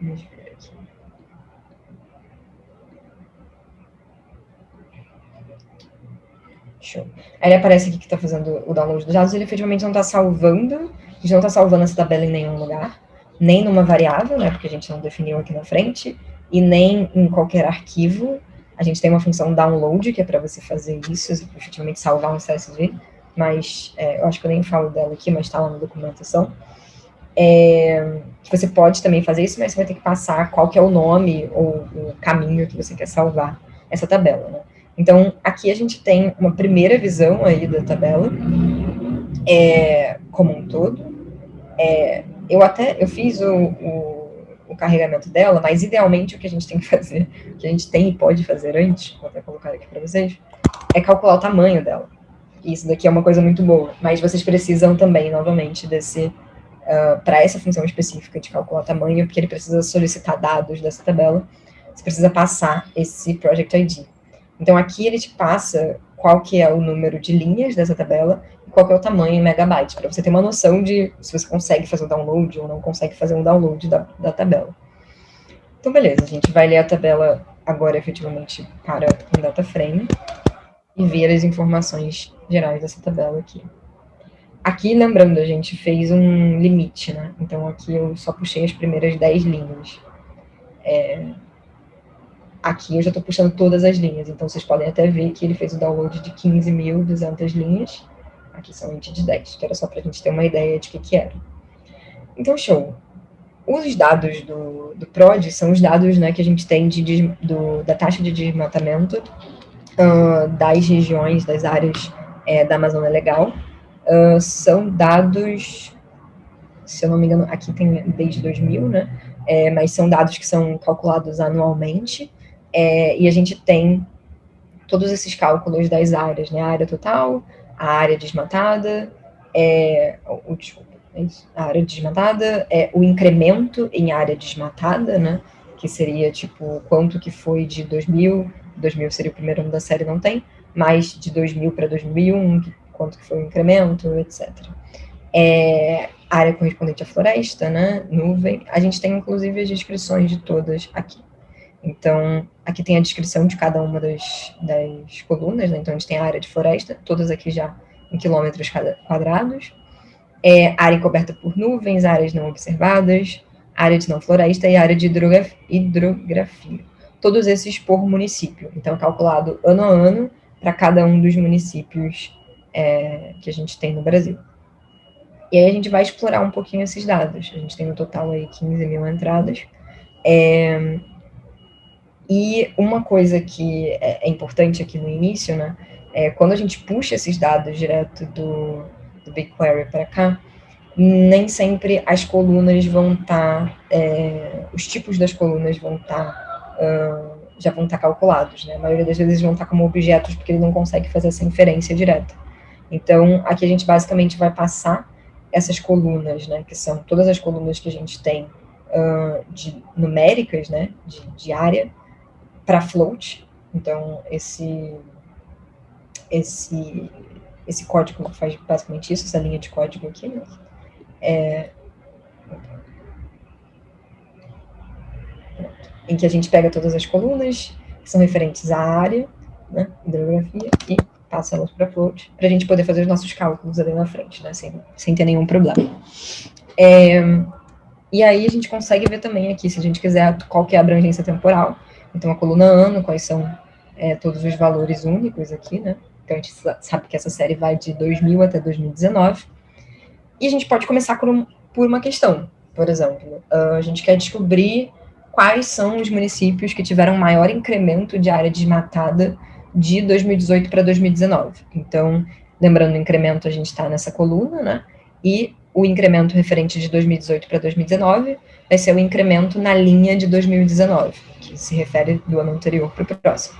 [SPEAKER 2] Ver aqui. Show. Aí ele aparece aqui que está fazendo o download dos dados, ele efetivamente não está salvando, a gente não está salvando essa tabela em nenhum lugar nem numa variável, né, porque a gente não definiu aqui na frente, e nem em qualquer arquivo. A gente tem uma função download, que é para você fazer isso, efetivamente salvar um CSV. mas é, eu acho que eu nem falo dela aqui, mas está lá na documentação. É, você pode também fazer isso, mas você vai ter que passar qual que é o nome ou o caminho que você quer salvar essa tabela, né? Então, aqui a gente tem uma primeira visão aí da tabela, é, como um todo. É, eu até, eu fiz o, o, o, carregamento dela, mas idealmente o que a gente tem que <laughs> fazer, o que a gente tem e pode fazer antes, vou até colocar aqui para vocês, é calcular o tamanho dela. Isso daqui é uma coisa muito boa, mas vocês precisam também, novamente, desse, uh, ah, para essa função específica de calcular tamanho, porque ele precisa solicitar dados dessa tabela, você precisa passar esse Project ID. Então, aqui ele te passa qual que é o número de linhas dessa tabela qual é o tamanho em megabytes, para você ter uma noção de se você consegue fazer o download ou não consegue fazer um download da, da tabela. Então, beleza, a gente vai ler a tabela agora efetivamente para um data frame e ver as informações gerais dessa tabela aqui. Aqui, lembrando, a gente fez um limite, né? Então, aqui eu só puxei as primeiras 10 linhas. É, Aqui eu já estou puxando todas as linhas, então vocês podem até ver que ele fez o download de 15.200 linhas. Aqui somente de 10, que era só para a gente ter uma ideia de o que, que era. Então, show. Os dados do, do PROD são os dados né, que a gente tem de, do, da taxa de desmatamento uh, das regiões, das áreas é, da Amazônia Legal. Uh, são dados, se eu não me engano, aqui tem desde 2000, né? É, mas são dados que são calculados anualmente. É, e a gente tem todos esses cálculos das áreas, né? A área total, a área desmatada, é, o, desculpa, é a área desmatada, é o incremento em área desmatada, né? Que seria, tipo, quanto que foi de 2000, 2000 seria o primeiro ano da série, não tem, mas de 2000 para 2001, quanto que foi o incremento, etc. É, área correspondente à floresta, né? Nuvem. A gente tem, inclusive, as descrições de todas aqui. Então, aqui tem a descrição de cada uma das, das colunas, né? Então, a gente tem a área de floresta, todas aqui já em quilômetros quadrados, é, área coberta por nuvens, áreas não observadas, área de não floresta e área de hidrografia. Todos esses por município. Então, calculado ano a ano para cada um dos municípios é, que a gente tem no Brasil. E aí a gente vai explorar um pouquinho esses dados. A gente tem no total aí 15 mil entradas. É, e uma coisa que é, é, importante aqui no início, né, é quando a gente puxa esses dados direto do, do BigQuery para cá, nem sempre as colunas vão estar, tá, é, os tipos das colunas vão estar, tá, uh, já vão estar tá calculados, né, a maioria das vezes vão estar tá como objetos porque ele não consegue fazer essa inferência direta. Então, aqui a gente basicamente vai passar essas colunas, né, que são todas as colunas que a gente tem uh, de numéricas, né, de, de área, para float. Então, esse, esse, esse código faz basicamente isso, essa linha de código aqui, né? É, em que a gente pega todas as colunas que são referentes à área, né, hidrografia, e passa elas para float, para a gente poder fazer os nossos cálculos ali na frente, né, sem, sem ter nenhum problema. É, e aí a gente consegue ver também aqui, se a gente quiser, qual que é a abrangência temporal, então, a coluna ano, quais são é, todos os valores únicos aqui, né? Então, a gente sabe que essa série vai de 2000 até 2019. E a gente pode começar por, um, por uma questão, por exemplo. A gente quer descobrir quais são os municípios que tiveram maior incremento de área desmatada de 2018 para 2019. Então, lembrando o incremento, a gente está nessa coluna, né? E o incremento referente de 2018 para 2019 vai ser o incremento na linha de 2019, que se refere do ano anterior para o próximo.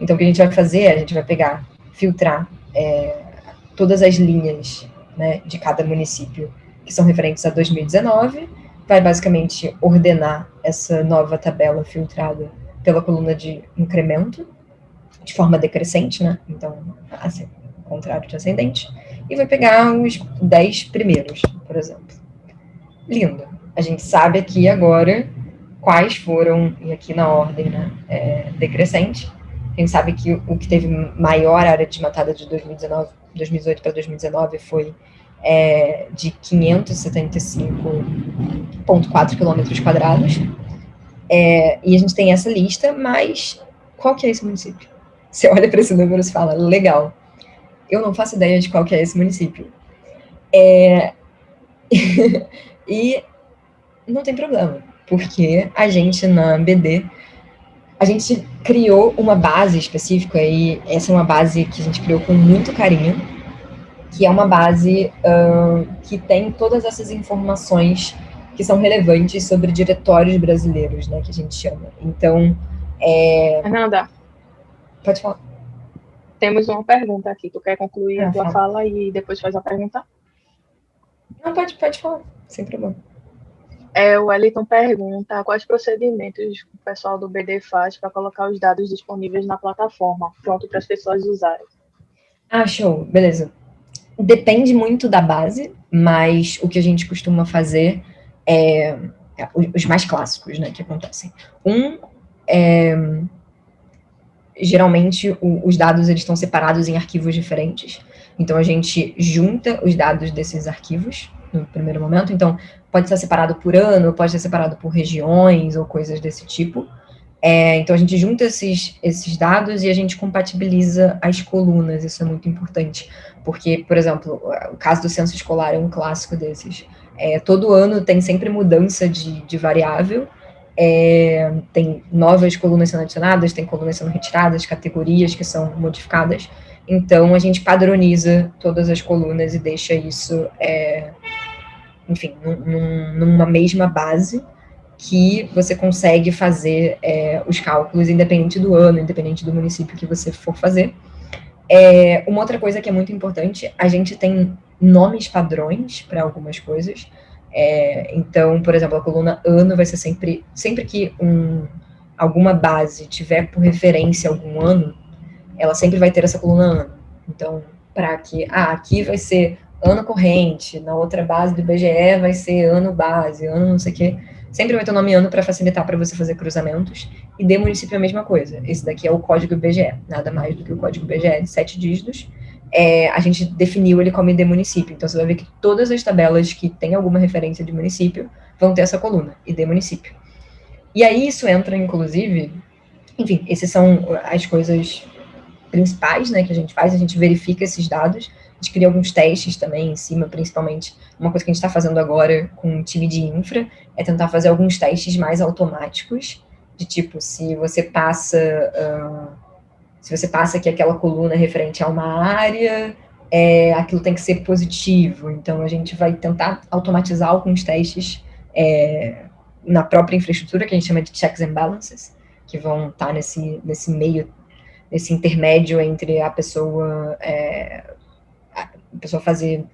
[SPEAKER 2] Então, o que a gente vai fazer é, a gente vai pegar, filtrar é, todas as linhas né, de cada município que são referentes a 2019, vai basicamente ordenar essa nova tabela filtrada pela coluna de incremento, de forma decrescente, né? Então, assim, contrário de ascendente, e vai pegar os 10 primeiros, por exemplo. Lindo a gente sabe aqui agora quais foram, e aqui na ordem né, é, decrescente, a gente sabe que o que teve maior área desmatada de 2019, 2018 para 2019 foi é, de 575,4 quilômetros quadrados. É, e a gente tem essa lista, mas qual que é esse município? Você olha para esse número e fala, legal. eu não faço ideia de qual que é esse município. É... <laughs> e não tem problema, porque a gente na BD, a gente criou uma base específica, e essa é uma base que a gente criou com muito carinho, que é uma base uh, que tem todas essas informações que são relevantes sobre diretórios brasileiros, né, que a gente chama. Então, é...
[SPEAKER 1] Fernanda.
[SPEAKER 2] Pode falar.
[SPEAKER 1] Temos uma pergunta aqui. Tu quer concluir ah, a tua fala. fala e depois faz a pergunta?
[SPEAKER 2] Não, pode, pode falar, sem problema.
[SPEAKER 1] É, o Wellington pergunta quais procedimentos o pessoal do BD faz para colocar os dados disponíveis na plataforma, pronto para as pessoas usarem.
[SPEAKER 2] Ah, show, beleza. Depende muito da base, mas o que a gente costuma fazer é, é os mais clássicos, né, que acontecem. Um é geralmente o, os dados eles estão separados em arquivos diferentes. Então a gente junta os dados desses arquivos no primeiro momento. Então pode ser separado por ano, pode ser separado por regiões ou coisas desse tipo. É, então a gente junta esses, esses dados e a gente compatibiliza as colunas, isso é muito importante. Porque, por exemplo, o caso do censo escolar é um clássico desses. É, todo ano tem sempre mudança de, de variável, é, tem novas colunas sendo adicionadas, tem colunas sendo retiradas, categorias que são modificadas. Então, a gente padroniza todas as colunas e deixa isso, é, enfim, num, numa mesma base que você consegue fazer é, os cálculos independente do ano, independente do município que você for fazer. É, uma outra coisa que é muito importante, a gente tem nomes padrões para algumas coisas. É, então, por exemplo, a coluna ano vai ser sempre, sempre que um, alguma base tiver por referência algum ano, ela sempre vai ter essa coluna ano. Então, para que, ah, aqui vai ser ano corrente, na outra base do IBGE vai ser ano base, ano não sei o quê. Sempre vai ter o nome ano para facilitar para você fazer cruzamentos. E de município é a mesma coisa. Esse daqui é o código IBGE, nada mais do que o código IBGE de sete dígitos é, a gente definiu ele como de município. Então, você vai ver que todas as tabelas que têm alguma referência de município vão ter essa coluna, ID município. E aí isso entra, inclusive, enfim, essas são as coisas principais né, que a gente faz, a gente verifica esses dados, gente cria alguns testes também em cima, principalmente, uma coisa que a gente está fazendo agora com o time de infra, é tentar fazer alguns testes mais automáticos, de tipo, se você passa... Uh, se você passa que aquela coluna referente a uma área, é, aquilo tem que ser positivo. Então, a gente vai tentar automatizar alguns testes é, na própria infraestrutura, que a gente chama de checks and balances, que vão estar nesse, nesse meio, nesse intermédio entre a pessoa, é, a pessoa fazer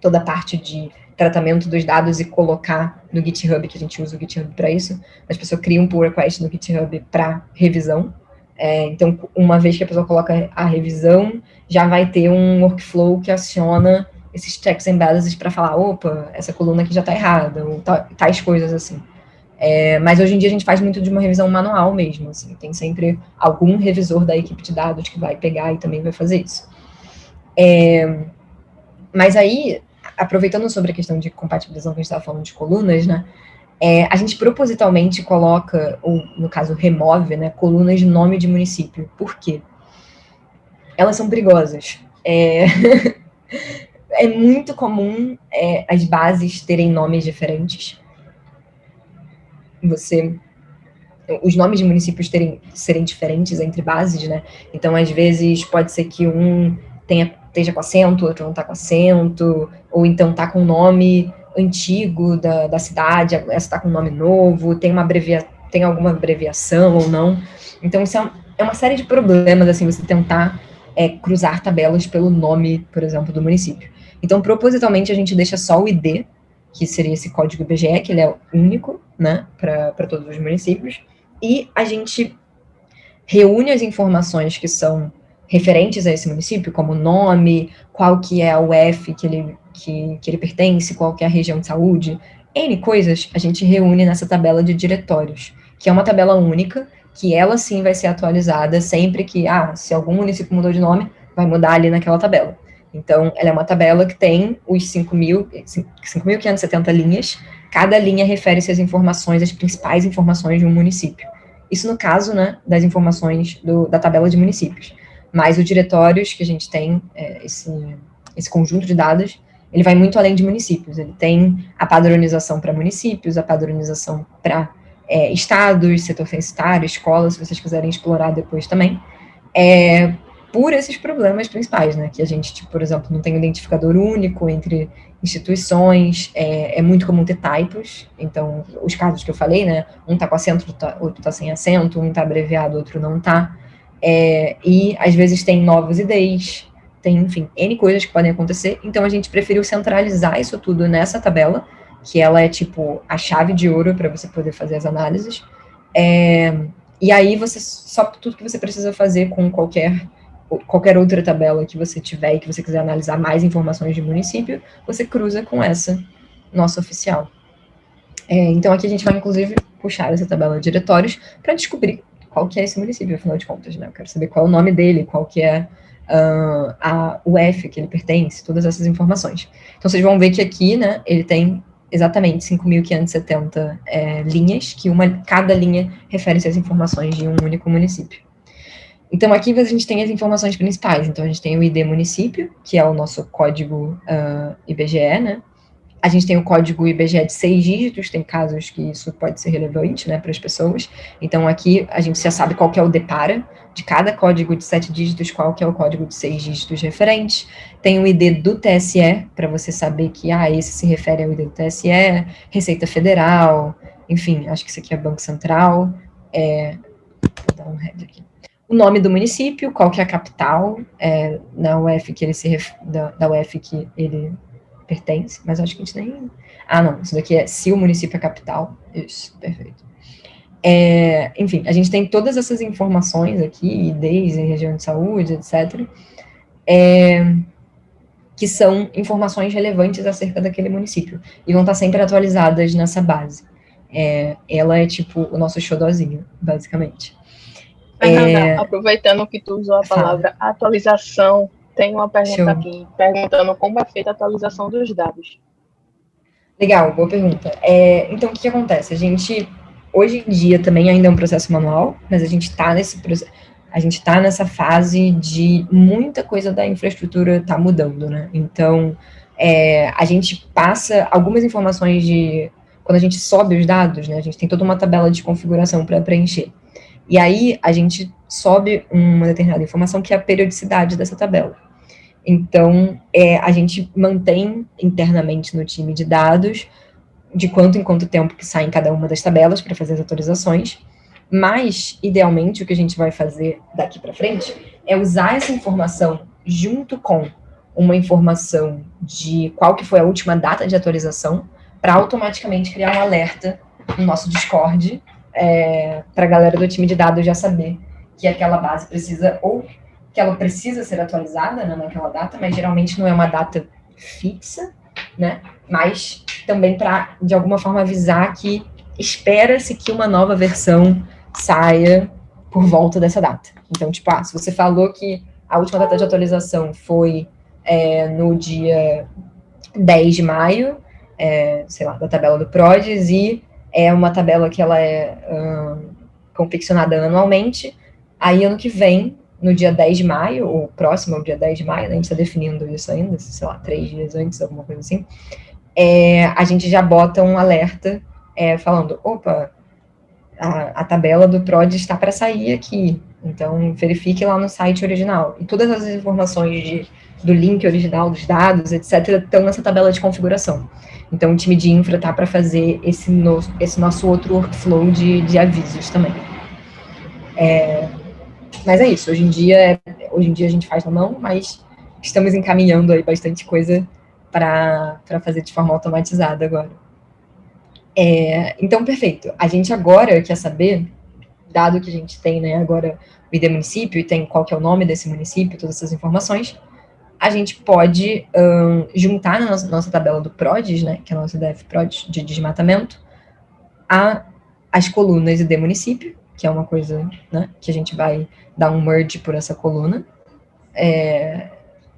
[SPEAKER 2] toda a parte de tratamento dos dados e colocar no GitHub, que a gente usa o GitHub para isso, as pessoas criam um pull request no GitHub para revisão, é, então, uma vez que a pessoa coloca a revisão, já vai ter um workflow que aciona esses checks and balances para falar, opa, essa coluna aqui já está errada, ou tais coisas assim. É, mas hoje em dia a gente faz muito de uma revisão manual mesmo, assim, tem sempre algum revisor da equipe de dados que vai pegar e também vai fazer isso. É, mas aí, aproveitando sobre a questão de compatibilização que a gente estava falando de colunas, né, é, a gente propositalmente coloca, ou no caso remove, né, colunas de nome de município. Por quê? Elas são perigosas. É, <laughs> é muito comum é, as bases terem nomes diferentes. Você os nomes de municípios terem, serem diferentes entre bases, né? Então, às vezes, pode ser que um tenha, esteja com acento, outro não está com acento, ou então está com nome antigo da, da cidade, essa está com nome novo, tem, uma abrevia, tem alguma abreviação ou não. Então, isso é, é uma série de problemas, assim, você tentar é, cruzar tabelas pelo nome, por exemplo, do município. Então, propositalmente, a gente deixa só o ID, que seria esse código IBGE, que ele é único, né, para todos os municípios, e a gente reúne as informações que são referentes a esse município, como nome, qual que é a UF que ele que, que ele pertence, qual que é a região de saúde, N coisas a gente reúne nessa tabela de diretórios, que é uma tabela única, que ela sim vai ser atualizada sempre que, ah, se algum município mudou de nome, vai mudar ali naquela tabela. Então, ela é uma tabela que tem os 5.570 linhas, cada linha refere-se às informações, às principais informações de um município. Isso no caso, né, das informações do, da tabela de municípios. Mas o diretórios que a gente tem, é, esse, esse conjunto de dados, ele vai muito além de municípios. Ele tem a padronização para municípios, a padronização para é, estados, setor censitário, escolas, se vocês quiserem explorar depois também, é, por esses problemas principais, né? Que a gente, tipo, por exemplo, não tem um identificador único entre instituições, é, é, muito comum ter typos, então, os casos que eu falei, né? Um tá com acento, outro tá sem acento, um tá abreviado, outro não tá. É, e às vezes tem novos IDs, tem, enfim, N coisas que podem acontecer, então a gente preferiu centralizar isso tudo nessa tabela, que ela é tipo a chave de ouro para você poder fazer as análises. É, e aí você só tudo que você precisa fazer com qualquer qualquer outra tabela que você tiver e que você quiser analisar mais informações de município, você cruza com essa nossa oficial. É, então aqui a gente vai inclusive puxar essa tabela de diretórios para descobrir qual que é esse município, afinal de contas, né? Eu quero saber qual é o nome dele, qual que é uh, a UF que ele pertence, todas essas informações. Então vocês vão ver que aqui, né, ele tem exatamente 5.570 é, linhas, que uma, cada linha refere-se às informações de um único município. Então, aqui a gente tem as informações principais. Então, a gente tem o ID município, que é o nosso código uh, IBGE, né? A gente tem o código IBGE de seis dígitos, tem casos que isso pode ser relevante, né, para as pessoas. Então, aqui a gente já sabe qual que é o DEPARA, de cada código de sete dígitos, qual que é o código de seis dígitos referente. Tem o ID do TSE, para você saber que, ah, esse se refere ao ID do TSE, Receita Federal, enfim, acho que isso aqui é Banco Central. É, vou dar um head aqui. O nome do município, qual que é a capital, é, na UF que ele se da, da UF que ele pertence, mas acho que a gente nem... Ah, não, isso daqui é se o município é capital. Isso, perfeito. É, enfim, a gente tem todas essas informações aqui, desde região de saúde, etc., é, que são informações relevantes acerca daquele município, e vão estar sempre atualizadas nessa base. É, ela é tipo o nosso xodózinho, basicamente.
[SPEAKER 1] Fernanda, é... aproveitando que tu usou a palavra atualização, tem uma pergunta aqui, perguntando como é feita a atualização dos dados.
[SPEAKER 2] Legal, boa pergunta. É, então, o que, que, acontece? A gente, hoje em dia, também ainda é um processo manual, mas a gente está nesse a gente está nessa fase de muita coisa da infraestrutura está mudando, né? Então, é, a gente passa algumas informações de... Quando a gente sobe os dados, né? A gente tem toda uma tabela de configuração para preencher. E aí, a gente sobe uma determinada informação que é a periodicidade dessa tabela. Então, é, a gente mantém internamente no time de dados de quanto em quanto tempo que sai em cada uma das tabelas para fazer as atualizações, mas, idealmente, o que a gente vai fazer daqui para frente é usar essa informação junto com uma informação de qual que foi a última data de atualização para automaticamente criar um alerta no nosso Discord é, para a galera do time de dados já saber que aquela base precisa, ou que ela precisa ser atualizada né, naquela data, mas geralmente não é uma data fixa, né? Mas também para, de alguma forma, avisar que espera-se que uma nova versão saia por volta dessa data. Então, tipo, ah, se você falou que a última data de atualização foi é, no dia 10 de maio, é, sei lá, da tabela do PRODES, e é uma tabela que ela é um, confeccionada anualmente. Aí, ano que vem, no dia 10 de maio, ou próximo ao dia 10 de maio, né, a gente está definindo isso ainda, sei lá, três dias antes, alguma coisa assim, é, a gente já bota um alerta é, falando, opa, a, a, tabela do PROD está para sair aqui, então verifique lá no site original. E todas as informações de, do link original dos dados, etc., estão nessa tabela de configuração. Então, o time de infra está para fazer esse, no, esse nosso outro workflow de, de avisos também. É, mas é isso, hoje em, dia, hoje em dia a gente faz na mão, mas estamos encaminhando aí bastante coisa para fazer de forma automatizada agora. É, então, perfeito. A gente agora quer saber, dado que a gente tem né, agora o ID município e tem qual que é o nome desse município, todas essas informações, a gente pode um, juntar na nossa, nossa, tabela do PRODES, né, que é a nossa DF PRODES de desmatamento, a, as colunas ID município, que é uma coisa né, que a gente vai dar um merge por essa coluna, é,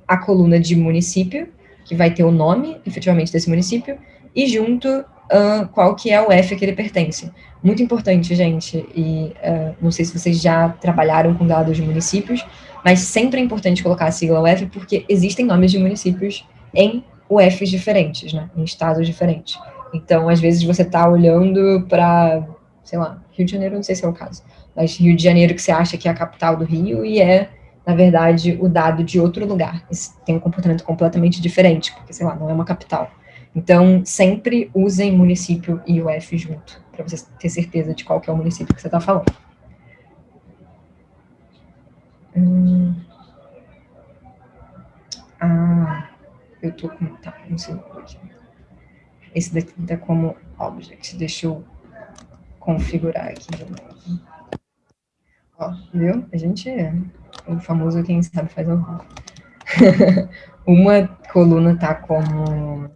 [SPEAKER 2] a coluna de município, que vai ter o nome, efetivamente, desse município, e junto uh, qual que é o F que ele pertence. Muito importante, gente, e uh, não sei se vocês já trabalharam com dados de municípios, mas sempre é importante colocar a sigla UF porque existem nomes de municípios em UFs diferentes, né, em estados diferentes. Então, às vezes você está olhando para, sei lá, Rio de Janeiro, não sei se é o caso, mas Rio de Janeiro que você acha que é a capital do Rio e é, na verdade, o dado de outro lugar. Tem um comportamento completamente diferente, porque, sei lá, não é uma capital. Então, sempre usem município e UF junto, para você ter certeza de qual é o município que você está falando. Hum. Ah, eu tô com... Tá, um segundo aqui. Esse daqui tá como object. Deixa eu configurar aqui de novo. Ó, viu? A gente é o famoso quem sabe faz o <laughs> Uma coluna tá como...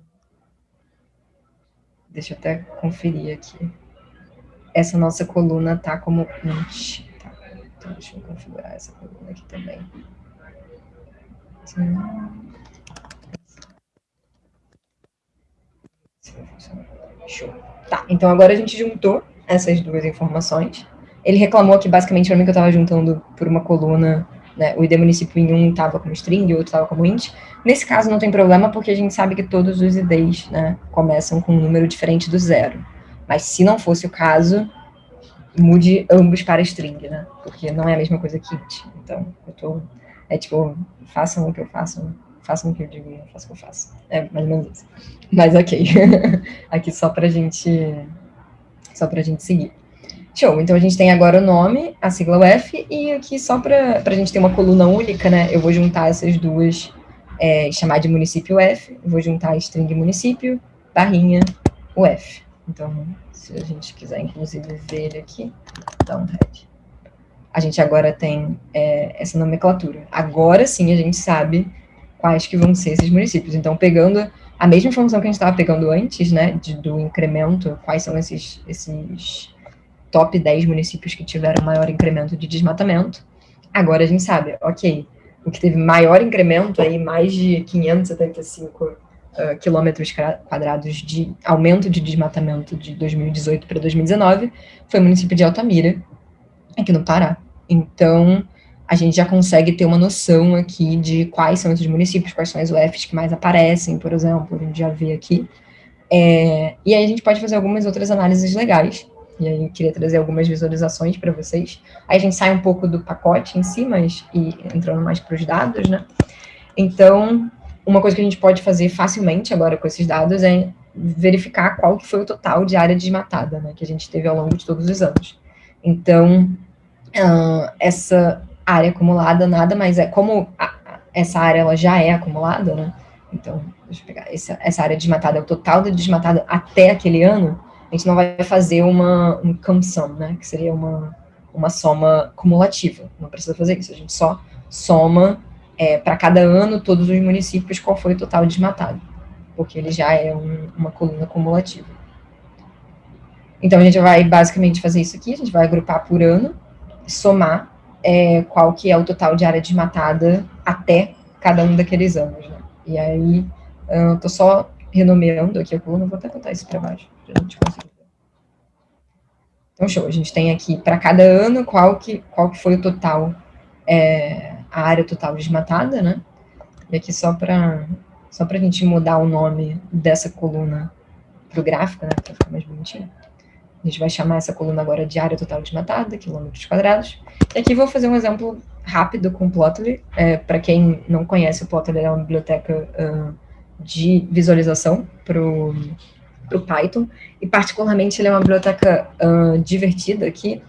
[SPEAKER 2] Deixa eu até conferir aqui. Essa nossa coluna tá como int. Tá. Então, deixa eu configurar essa coluna aqui também. Show. Tá, então agora a gente juntou essas duas informações. Ele reclamou aqui basicamente para mim que eu estava juntando por uma coluna, né, o ID município em um estava como string e outro estava como int. Nesse caso não tem problema, porque a gente sabe que todos os IDs né, começam com um número diferente do zero. Mas se não fosse o caso, mude ambos para string, né? Porque não é a mesma coisa que int. Então, eu tô... É tipo, façam o que eu faço, façam o que eu digo, façam o que eu faço. É mais ou menos isso. Mas ok. <laughs> Aqui só pra gente... Só pra gente seguir. Show, então a gente tem agora o nome, a sigla UF, e aqui só para a gente ter uma coluna única, né, eu vou juntar essas duas, é, chamar de município UF, vou juntar a string município, barrinha UF. Então, se a gente quiser, inclusive, ver ele aqui, dá um head. A gente agora tem é, essa nomenclatura. Agora sim a gente sabe quais que vão ser esses municípios. Então, pegando a mesma informação que a gente estava pegando antes, né, de, do incremento, quais são esses, esses top 10 municípios que tiveram maior incremento de desmatamento. Agora a gente sabe, ok, o que teve maior incremento, aí mais de 575 uh, quilômetros quadrados de aumento de desmatamento de 2018 para 2019, foi o município de Altamira, aqui no Pará. Então, a gente já consegue ter uma noção aqui de quais são esses municípios, quais são as UFs que mais aparecem, por exemplo, a gente já vê aqui. É, e aí a gente pode fazer algumas outras análises legais, e aí queria trazer algumas visualizações para vocês. Aí a gente sai um pouco do pacote em si, mas e entrando mais para os dados, né? Então, uma coisa que a gente pode fazer facilmente agora com esses dados é verificar qual que foi o total de área desmatada, né, que a gente teve ao longo de todos os anos. Então, uh, essa área acumulada nada mais é, como a, essa área ela já é acumulada, né, então, deixa eu pegar, essa, essa área desmatada é o total de desmatada até aquele ano, a gente não vai fazer uma um camsum, né, que seria uma, uma soma cumulativa, não precisa fazer isso, a gente só soma é, para cada ano todos os municípios qual foi o total desmatado, porque ele já é um, uma coluna cumulativa. Então, a gente vai basicamente fazer isso aqui, a gente vai agrupar por ano, somar é, qual que é o total de área desmatada até cada um daqueles anos, né? E aí, eu tô só renomeando aqui a coluna, vou até botar isso para baixo, para a gente conseguir ver. Então, show, a gente tem aqui para cada ano qual que, qual que foi o total, é, a área total desmatada, né? E aqui só para só a gente mudar o nome dessa coluna para o gráfico, né, para ficar mais bonitinho. A gente vai chamar essa coluna agora de área total desmatada, quilômetros quadrados. E aqui vou fazer um exemplo rápido com o Plotly. É, para quem não conhece, o Plotly é uma biblioteca uh, de visualização para o Python, e particularmente ele é uma biblioteca uh, divertida aqui,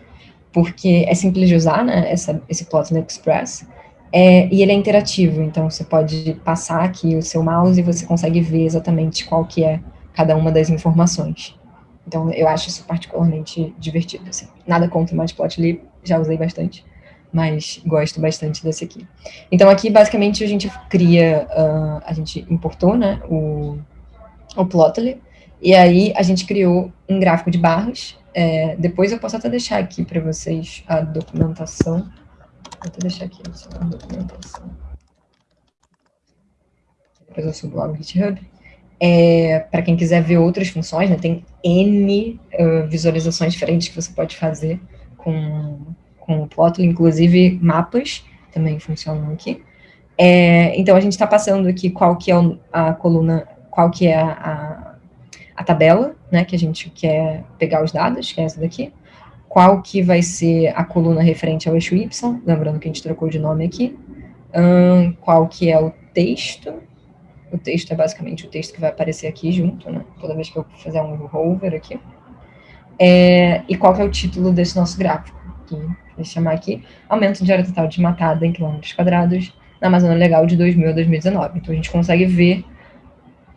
[SPEAKER 2] porque é simples de usar, né, essa, esse Plotly Express, é, e ele é interativo, então você pode passar aqui o seu mouse e você consegue ver exatamente qual que é cada uma das informações. Então, eu acho isso particularmente divertido, assim. Nada contra o Matplotlib, já usei bastante mas gosto bastante desse aqui. Então, aqui, basicamente, a gente cria, uh, a gente importou, né, o, o Plotly, e aí a gente criou um gráfico de barras. É, depois eu posso até deixar aqui para vocês a documentação. Vou até deixar aqui a documentação. Depois eu subo lá no GitHub. É, para quem quiser ver outras funções, né, tem N uh, visualizações diferentes que você pode fazer com com o Plotly, inclusive mapas. também funcionam aqui. É, então, a gente está passando aqui qual que é a coluna, qual que é a, a, a, tabela, né, que a gente quer pegar os dados, que é essa daqui. Qual que vai ser a coluna referente ao eixo Y, lembrando que a gente trocou de nome aqui. Um, qual que é o texto. O texto é basicamente o texto que vai aparecer aqui junto, né, toda vez que eu fizer um hover aqui. É, e qual que é o título desse nosso gráfico, vou chamar aqui, aumento de área total desmatada em quilômetros quadrados, na Amazônia Legal de 2000 a 2019. Então a gente consegue ver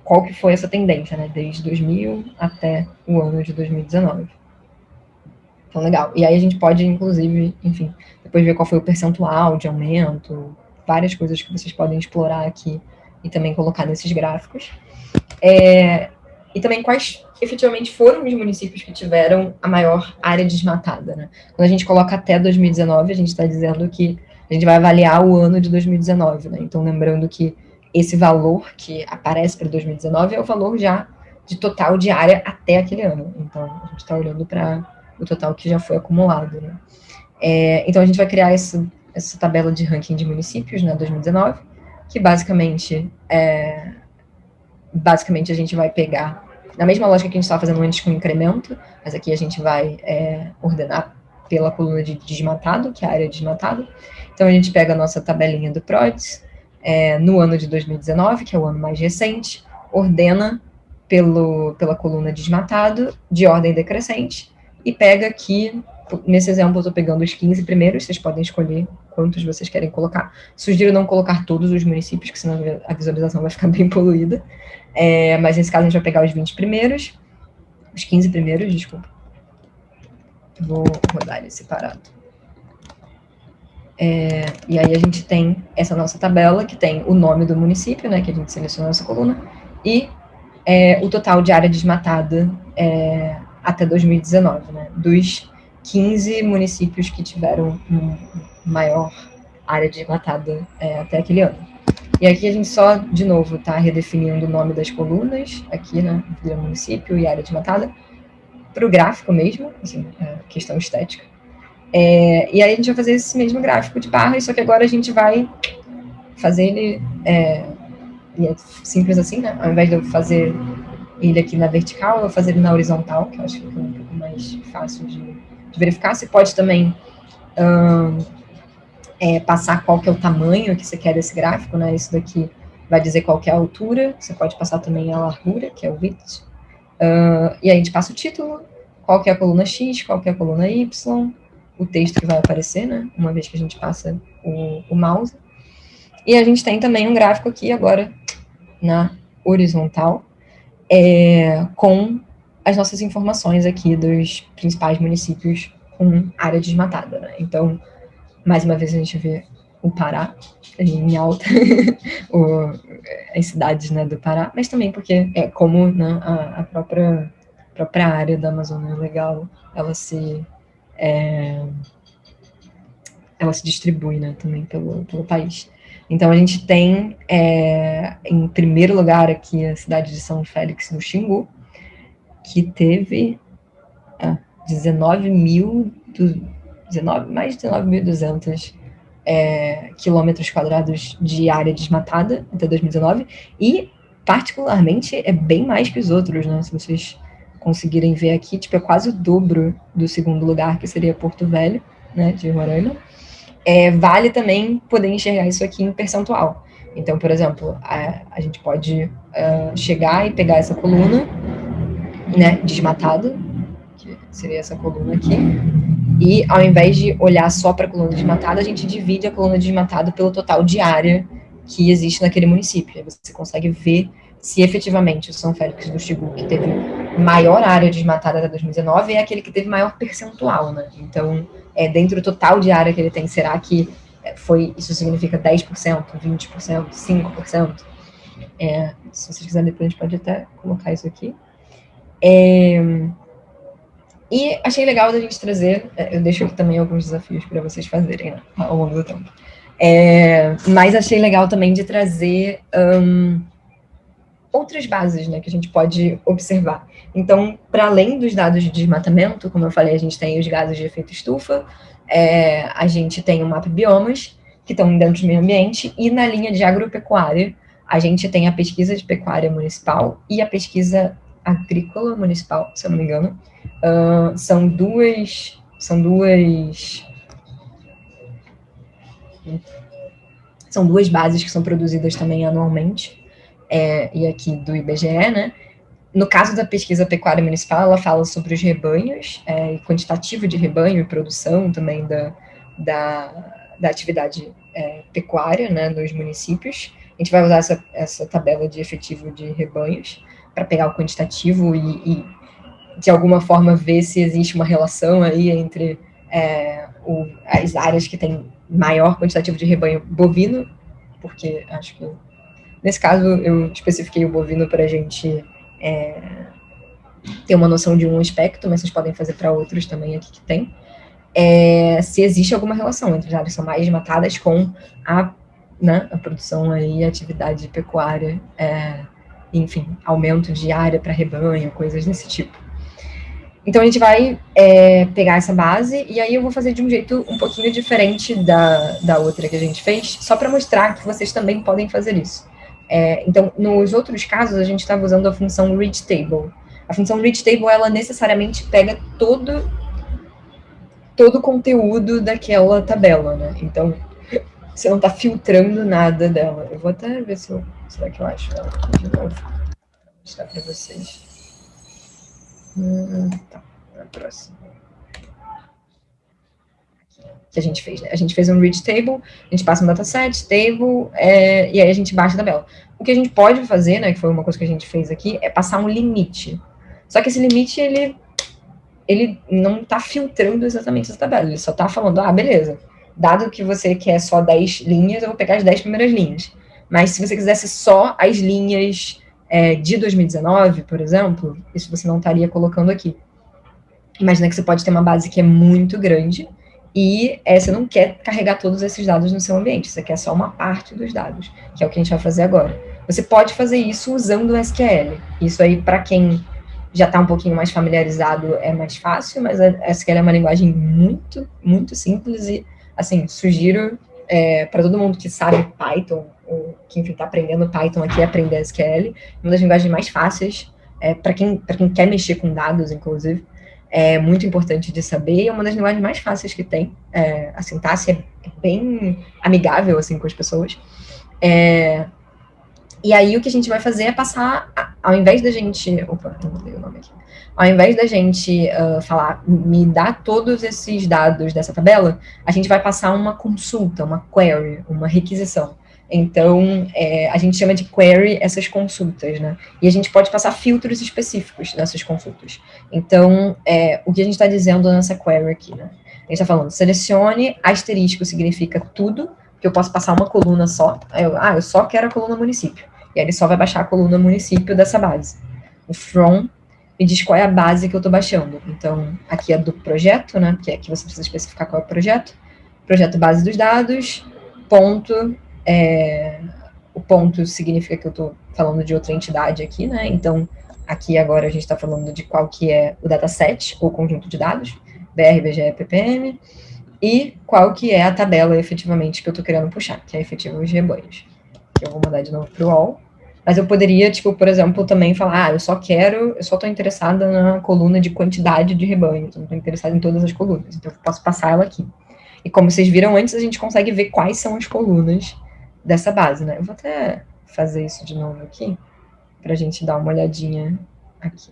[SPEAKER 2] qual que foi essa tendência, né, desde 2000 até o ano de 2019. Então, legal. E aí a gente pode, inclusive, enfim, depois ver qual foi o percentual de aumento, várias coisas que vocês podem explorar aqui e também colocar nesses gráficos. É, e também quais efetivamente foram os municípios que tiveram a maior área desmatada, né? Quando a gente coloca até 2019, a gente está dizendo que a gente vai avaliar o ano de 2019, né? Então, lembrando que esse valor que aparece para 2019 é o valor já de total de área até aquele ano. Então, a gente está olhando para o total que já foi acumulado, né? É, então, a gente vai criar essa, essa tabela de ranking de municípios, né, 2019, que basicamente, é, basicamente a gente vai pegar, na mesma lógica que a gente estava fazendo antes com incremento, mas aqui a gente vai é, ordenar pela coluna de desmatado, que é a área desmatada, então, a gente pega a nossa tabelinha do PRODES, é, no ano de 2019, que é o ano mais recente, ordena pelo, pela coluna desmatado, de ordem decrescente, e pega aqui, nesse exemplo eu estou pegando os 15 primeiros, vocês podem escolher quantos vocês querem colocar. Sugiro não colocar todos os municípios, que senão a visualização vai ficar <laughs> bem poluída, é, mas nesse caso a gente vai pegar os 20 primeiros, os 15 primeiros, desculpa. Vou rodar ele separado. É, e aí a gente tem essa nossa tabela, que tem o nome do município, né, que a gente selecionou nessa coluna, e é, o total de área desmatada é, até 2019, né, dos 15 municípios que tiveram maior área desmatada é, até aquele ano. E aqui a gente só, de novo, está redefinindo o nome das colunas, aqui, né, município e área desmatada, para o gráfico mesmo, assim, é, questão estética. É, e aí a gente vai fazer esse mesmo gráfico de barras, só que agora a gente vai fazer ele, é, e é simples assim, né? Ao invés de eu fazer ele aqui na vertical, eu vou fazer ele na horizontal, que eu acho que é um pouco mais fácil de, de verificar. Você pode também hum, é, passar qual que é o tamanho que você quer desse gráfico, né? Isso daqui vai dizer qual que é a altura, você pode passar também a largura, que é o width. Uh, e aí a gente passa o título, qual que é a coluna X, qual que é a coluna Y, o texto que vai aparecer, né? Uma vez que a gente passa o, o mouse. E a gente tem também um gráfico aqui agora na horizontal, é, com as nossas informações aqui dos principais municípios com área desmatada, né? Então, mais uma vez a gente vê o Pará em alta, <laughs> o, as cidades né, do Pará, mas também porque é como né, a, a própria, própria área da Amazônia Legal, ela se é, ela se distribui né, também pelo, pelo país. Então, a gente tem, é, em primeiro lugar aqui, a cidade de São Félix no Xingu, que teve ah, 19 mil, 19, mais de 19.200 é, quilômetros quadrados de área desmatada até 2019, e, particularmente, é bem mais que os outros, né? Se vocês conseguirem ver aqui, tipo, é quase o dobro do segundo lugar, que seria Porto Velho, né, de Roraima. É, vale também poder enxergar isso aqui em percentual. Então, por exemplo, a, a gente pode uh, chegar e pegar essa coluna, né, desmatada, que seria essa coluna aqui, e ao invés de olhar só para a coluna desmatada, a gente divide a coluna desmatada pelo total de área que existe naquele município. Você consegue ver se efetivamente o São Félix do Xingu, que teve maior área desmatada até 2019, é aquele que teve maior percentual, né? Então, é, dentro do total de área que ele tem, será que é, foi, isso significa 10%, 20%, 5%? É, se vocês quiserem, depois a gente pode até colocar isso aqui. É, e achei legal da gente trazer, é, eu deixo aqui também alguns desafios para vocês fazerem né, ao longo do tempo. É, mas achei legal também de trazer um, outras bases né, que a gente pode observar. Então, para além dos dados de desmatamento, como eu falei, a gente tem os gases de efeito estufa, é, a gente tem o mapa biomas, que estão dentro do meio ambiente, e na linha de agropecuária, a gente tem a pesquisa de pecuária municipal e a pesquisa agrícola municipal, se eu não me engano. Uh, são duas, são duas, são duas bases que são produzidas também anualmente, é, e aqui do IBGE, né? No caso da pesquisa pecuária municipal, ela fala sobre os rebanhos, é, quantitativo de rebanho e produção também da, da, da atividade é, pecuária né, nos municípios. A gente vai usar essa, essa tabela de efetivo de rebanhos para pegar o quantitativo e, e, de alguma forma, ver se existe uma relação aí entre é, o, as áreas que têm maior quantitativo de rebanho bovino, porque acho que, nesse caso, eu especifiquei o bovino para a gente é, ter uma noção de um aspecto, mas vocês podem fazer para outros também aqui que tem, é, se existe alguma relação entre as áreas que são mais matadas com a né, a produção e atividade pecuária, é, enfim, aumento de área para rebanho, coisas desse tipo. Então a gente vai é, pegar essa base e aí eu vou fazer de um jeito um pouquinho diferente da, da outra que a gente fez, só para mostrar que vocês também podem fazer isso. É, então, nos outros casos, a gente estava usando a função read table. A função read table, ela necessariamente pega todo todo o conteúdo daquela tabela, né? Então, você não está filtrando nada dela. Eu vou até ver se eu, será que eu acho ela aqui de novo. Vou mostrar para vocês. Hum, tá, na próxima. Que a gente fez, né? A gente fez um read table, a gente passa um dataset, table, é, e aí a gente baixa a tabela. O que a gente pode fazer, né, que foi uma coisa que a gente fez aqui, é passar um limite. Só que esse limite, ele, ele não está filtrando exatamente essa tabela, ele só está falando, ah, beleza, dado que você quer só 10 linhas, eu vou pegar as 10 primeiras linhas. Mas se você quisesse só as linhas é, de 2019, por exemplo, isso você não estaria colocando aqui. Imagina que você pode ter uma base que é muito grande e é, você não quer carregar todos esses dados no seu ambiente, você quer só uma parte dos dados, que é o que a gente vai fazer agora. Você pode fazer isso usando o SQL. Isso aí, para quem já está um pouquinho mais familiarizado, é mais fácil, mas a SQL é uma linguagem muito, muito simples e assim, sugiro é, para todo mundo que sabe Python, ou que está aprendendo Python aqui, aprender SQL, uma das linguagens mais fáceis, é, para quem, quem quer mexer com dados, inclusive, é muito importante de saber, é uma das linguagens mais fáceis que tem, é, a sintaxe é bem amigável, assim, com as pessoas, é, e aí o que a gente vai fazer é passar, ao invés da gente, opa, não mudei o nome aqui, ao invés da gente uh, falar, me dá todos esses dados dessa tabela, a gente vai passar uma consulta, uma query, uma requisição. Então, é, a gente chama de query essas consultas, né? E a gente pode passar filtros específicos nessas consultas. Então, é, o que a gente está dizendo nessa query aqui, né? A gente está falando, selecione, asterisco significa tudo, que eu posso passar uma coluna só. Eu, ah, eu só quero a coluna município. E aí ele só vai baixar a coluna município dessa base. O from me diz qual é a base que eu estou baixando. Então, aqui é do projeto, né? Que é que você precisa especificar qual é o projeto. Projeto base dos dados, ponto. É, o ponto significa que eu estou falando de outra entidade aqui, né? Então, aqui agora a gente está falando de qual que é o dataset, ou conjunto de dados, BR, BGE, PPM, e qual que é a tabela efetivamente que eu estou querendo puxar, que é efetivo os rebanhos. Eu vou mandar de novo para o all. Mas eu poderia, tipo, por exemplo, também falar, ah, eu só quero, eu só estou interessada na coluna de quantidade de rebanhos, não estou interessada em todas as colunas, então eu posso passar ela aqui. E como vocês viram antes, a gente consegue ver quais são as colunas dessa base, né? Eu vou até fazer isso de novo aqui, para a gente dar uma olhadinha aqui.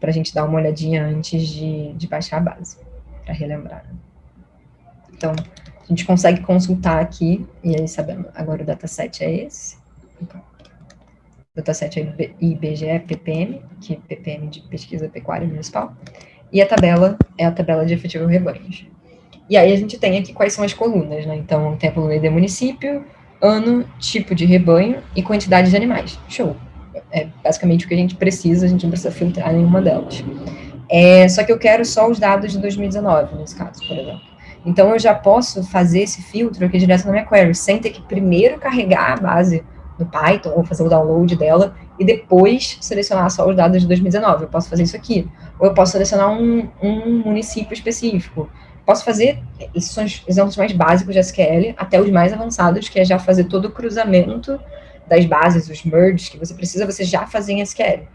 [SPEAKER 2] Para a gente dar uma olhadinha antes de, de baixar a base, para relembrar. Né? Então, a gente consegue consultar aqui, e aí sabemos, agora o dataset é esse. Então, dataset é IBGE PPM, que é PPM de Pesquisa Pecuária Municipal, e a tabela é a tabela de efetivo rebanhos. E aí a gente tem aqui quais são as colunas, né? Então, tem a coluna ID município, ano, tipo de rebanho e quantidade de animais. Show. É basicamente o que a gente precisa, a gente não precisa filtrar nenhuma delas. É, só que eu quero só os dados de 2019, nesse caso, por exemplo. Então, eu já posso fazer esse filtro aqui direto na minha query, sem ter que primeiro carregar a base no Python, ou fazer o download dela, e depois selecionar só os dados de 2019. Eu posso fazer isso aqui. Ou eu posso selecionar um, um município específico. posso fazer, esses são os exemplos mais básicos de SQL, até os mais avançados, que é já fazer todo o cruzamento das bases, os merges que você precisa, você já fazer em SQL.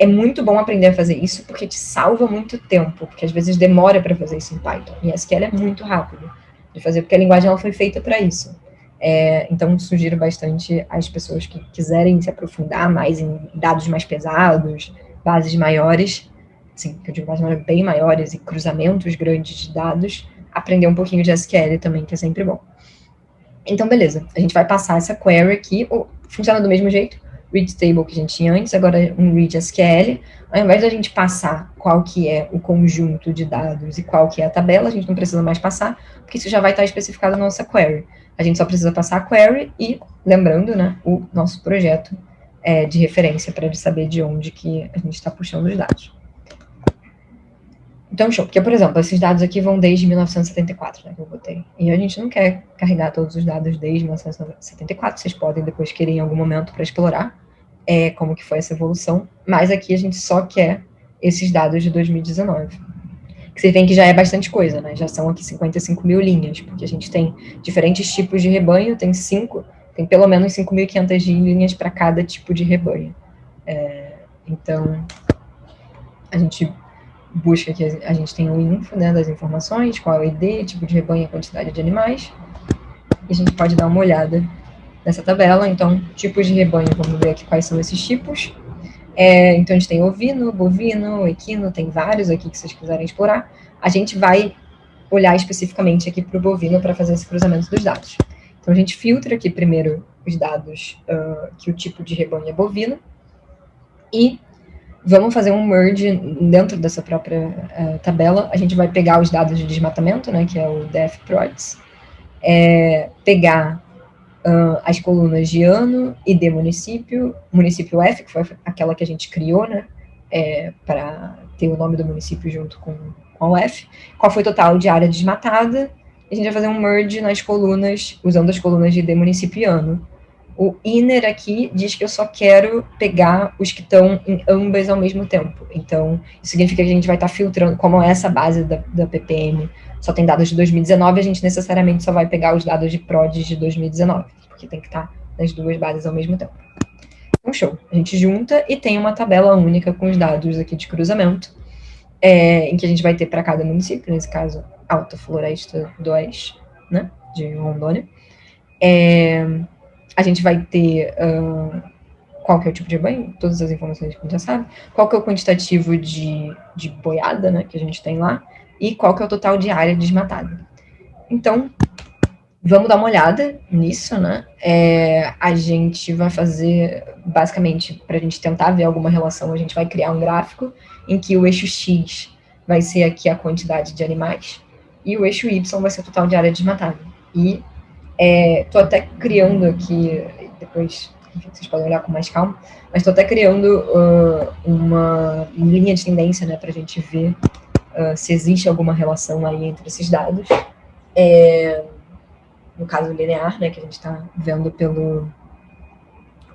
[SPEAKER 2] É muito bom aprender a fazer isso, porque te salva muito tempo, porque às vezes demora para fazer isso em Python. E SQL é muito rápido de fazer, porque a linguagem ela foi feita para isso. É, então, sugiro bastante às pessoas que quiserem se aprofundar mais em dados mais pesados, bases maiores, sim, que eu digo bases bem maiores e cruzamentos grandes de dados, aprender um pouquinho de SQL também, que é sempre bom. Então, beleza, a gente vai passar essa query aqui, funciona do mesmo jeito, read table que a gente tinha antes, agora é um read SQL. Ao invés da gente passar qual que é o conjunto de dados e qual que é a tabela, a gente não precisa mais passar, porque isso já vai estar especificado na nossa query. A gente só precisa passar a query e, lembrando, né, o nosso projeto é, de referência para saber de onde que a gente está puxando os dados. Então, show. Porque, por exemplo, esses dados aqui vão desde 1974, né, que eu botei. E a gente não quer carregar todos os dados desde 1974. Vocês podem depois querer em algum momento para explorar é, como que foi essa evolução. Mas aqui a gente só quer esses dados de 2019. Que vocês veem que já é bastante coisa, né? Já são aqui 55 mil linhas, porque a gente tem diferentes tipos de rebanho, tem cinco, tem pelo menos 5.500 linhas para cada tipo de rebanho. É, então, a gente busca que a gente tem o info né, das informações, qual é o ID, tipo de rebanho e quantidade de animais. E a gente pode dar uma olhada nessa tabela. Então, tipos de rebanho, vamos ver aqui quais são esses tipos. É, então, a gente tem ovino, bovino, equino, tem vários aqui que vocês quiserem explorar. A gente vai olhar especificamente aqui para o bovino para fazer esse cruzamento dos dados. Então, a gente filtra aqui primeiro os dados uh, que o tipo de rebanho é bovino e vamos fazer um merge dentro dessa própria uh, tabela. A gente vai pegar os dados de desmatamento, né, que é o DFProds, é, pegar uh, as colunas de ano e de município, município F, que foi aquela que a gente criou, né, é, para ter o nome do município junto com, com F, qual foi o total de área desmatada, a gente vai fazer um merge nas colunas, usando as colunas de de município e ano. O inner aqui diz que eu só quero pegar os que estão em ambas ao mesmo tempo. Então, isso significa que a gente vai estar tá filtrando, como essa base da, da PPM só tem dados de 2019, a gente necessariamente só vai pegar os dados de PRODES de 2019, porque tem que estar tá nas duas bases ao mesmo tempo. Então, show. A gente junta e tem uma tabela única com os dados aqui de cruzamento, é, em que a gente vai ter para cada município, nesse caso, Alta Floresta do Oeste, né, de Rondônia. É, a gente vai ter uh, qual que é o tipo de banho, todas as informações que a gente já sabe, qual que é o quantitativo de, de boiada, né, que a gente tem lá, e qual que é o total de área desmatada. Então, vamos dar uma olhada nisso, né? É, a gente vai fazer, basicamente, para a gente tentar ver alguma relação, a gente vai criar um gráfico em que o eixo X vai ser aqui a quantidade de animais e o eixo Y vai ser o total de área desmatada. E Estou é, até criando aqui, depois enfim, vocês podem olhar com mais calma, mas estou até criando uh, uma linha de tendência né, para a gente ver uh, se existe alguma relação aí entre esses dados. É, no caso linear, né, que a gente está vendo pelo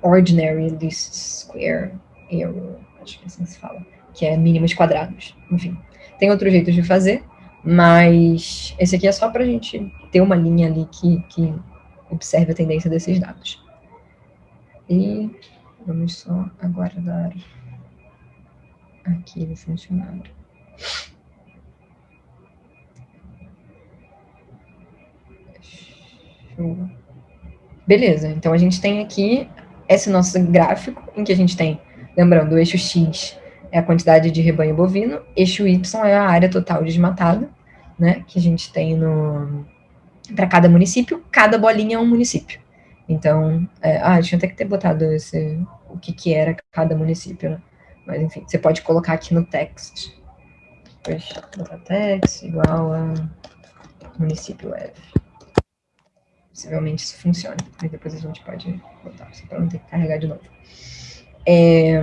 [SPEAKER 2] Ordinary Least Square Error, acho que é assim se fala, que é mínimos quadrados. Enfim, tem outros jeitos de fazer, mas esse aqui é só para a gente ter uma linha ali que, que observe a tendência desses dados. E vamos só aguardar aqui ele funcionar. Show. Beleza, então a gente tem aqui esse nosso gráfico, em que a gente tem, lembrando, o eixo X é a quantidade de rebanho bovino, eixo Y é a área total desmatada, né, que a gente tem no para cada município, cada bolinha é um município. Então, é, ah, tinha até que ter botado esse, o que que era cada município, né? Mas enfim, você pode colocar aqui no text. Depois, botar text igual a município F. Possivelmente isso funciona. Aí depois a gente pode botar, só para não ter que carregar de novo. É,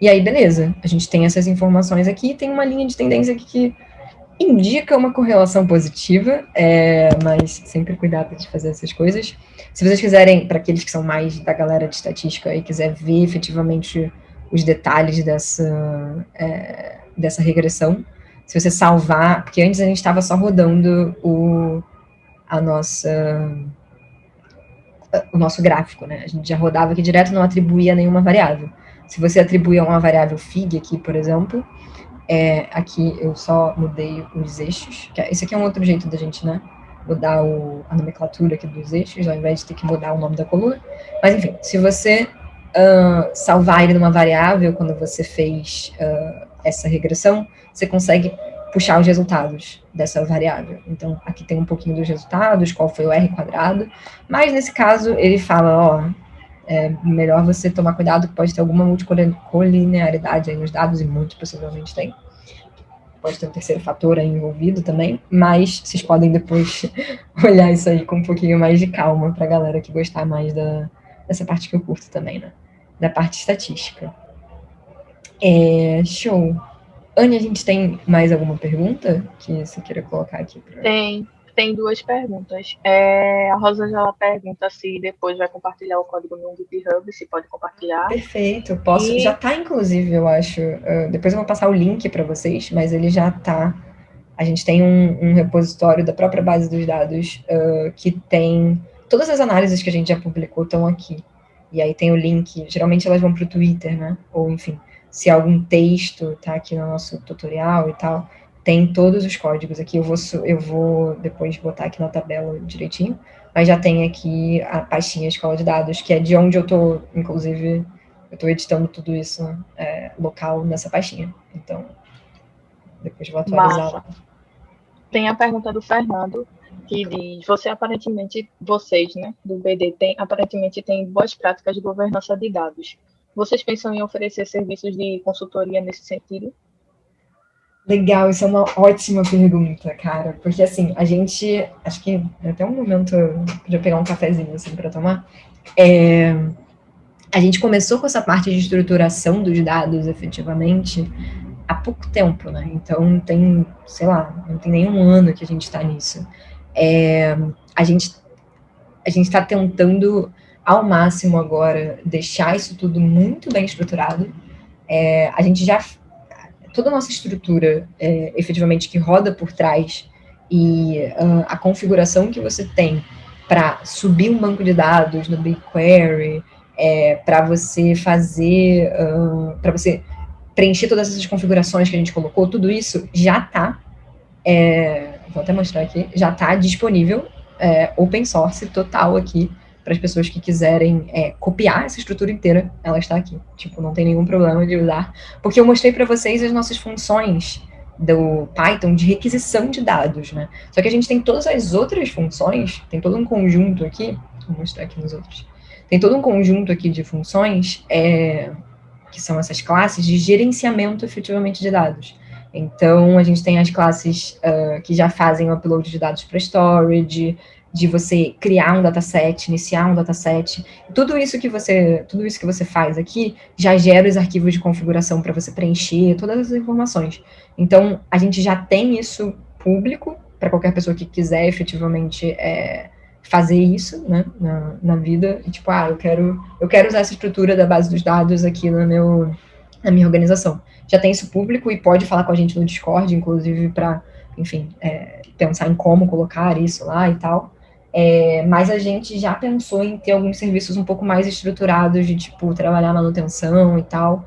[SPEAKER 2] e aí, beleza. A gente tem essas informações aqui, tem uma linha de tendência aqui que indica uma correlação positiva, é, mas sempre cuidado de fazer essas coisas. Se vocês quiserem, para aqueles que são mais da galera de estatística e quiser ver efetivamente os detalhes dessa, é, dessa regressão, se você salvar, porque antes a gente estava só rodando o, a nossa o nosso gráfico, né? A gente já rodava aqui direto, não atribuía nenhuma variável. Se você atribuir uma variável fig aqui, por exemplo, é, aqui eu só mudei os eixos, é, esse aqui é um outro jeito da gente, né? Mudar o, a nomenclatura aqui dos eixos, ao invés de ter que mudar o nome da coluna. Mas, enfim, se você uh, salvar ele numa variável, quando você fez uh, essa regressão, você consegue puxar os resultados dessa variável. Então, aqui tem um pouquinho dos resultados, qual foi o R quadrado, mas nesse caso ele fala, ó, é melhor você tomar cuidado que pode ter alguma multicolinearidade aí nos dados, e muito possivelmente tem. Pode ter um terceiro fator aí envolvido também, mas vocês podem depois <laughs> olhar isso aí com um pouquinho mais de calma para a galera que gostar mais da, dessa parte que eu curto também, né? Da parte estatística. É, show. Anne, a gente tem mais alguma pergunta que você queira colocar aqui? Pra...
[SPEAKER 1] Tem, tem duas perguntas. É, a Rosa já pergunta se depois vai compartilhar o código no GitHub, se pode compartilhar.
[SPEAKER 2] Perfeito, posso. E... Já está, inclusive, eu acho. Uh, depois eu vou passar o link para vocês, mas ele já está. A gente tem um, um, repositório da própria base dos dados uh, que tem todas as análises que a gente já publicou estão aqui. E aí tem o link. Geralmente elas vão para o Twitter, né? Ou enfim se algum texto está aqui no nosso tutorial e tal, tem todos os códigos aqui. Eu vou, eu vou depois botar aqui na tabela direitinho, mas já tem aqui a pastinha escola de dados, que é de onde eu estou, inclusive, eu estou editando tudo isso é, local nessa pastinha. Então, depois vou atualizar lá.
[SPEAKER 1] Tem a pergunta do Fernando, que diz, você aparentemente, vocês, né, do BD, tem, aparentemente tem boas práticas de governança de dados. Vocês pensam em oferecer serviços de consultoria nesse sentido?
[SPEAKER 2] Legal, isso é uma ótima pergunta, cara, porque assim, a gente, acho que até um momento eu pegar um cafezinho assim para tomar. É, a gente começou com essa parte de estruturação dos dados, efetivamente, há pouco tempo, né? Então tem, sei lá, não tem nenhum ano que a gente está nisso. É, a gente a gente está tentando ao máximo agora deixar isso tudo muito bem estruturado. É, a gente já toda a nossa estrutura, é, efetivamente que roda por trás e uh, a configuração que você tem para subir um banco de dados no BigQuery, é, para você fazer, uh, para você preencher todas essas configurações que a gente colocou, tudo isso já está, é, vou até mostrar aqui, já está disponível, é, open source total aqui para as pessoas que quiserem é, copiar essa estrutura inteira, ela está aqui. Tipo, não tem nenhum problema de usar. Porque eu mostrei para vocês as nossas funções do Python de requisição de dados, né? Só que a gente tem todas as outras funções, tem todo um conjunto aqui, vou mostrar aqui nos outros. Tem todo um conjunto aqui de funções, é, que são essas classes de gerenciamento efetivamente de dados. Então, a gente tem as classes uh, que já fazem o upload de dados para storage, de você criar um dataset, iniciar um dataset, tudo isso que você, tudo isso que você faz aqui já gera os arquivos de configuração para você preencher todas as informações. Então, a gente já tem isso público para qualquer pessoa que quiser efetivamente é, fazer isso, né, na, na vida, e tipo, ah, eu quero, eu quero usar essa estrutura da base dos dados aqui no meu, na minha organização. Já tem isso público e pode falar com a gente no Discord, inclusive, para, enfim, é, pensar em como colocar isso lá e tal. É, mas a gente já pensou em ter alguns serviços um pouco mais estruturados, de tipo, trabalhar manutenção e tal.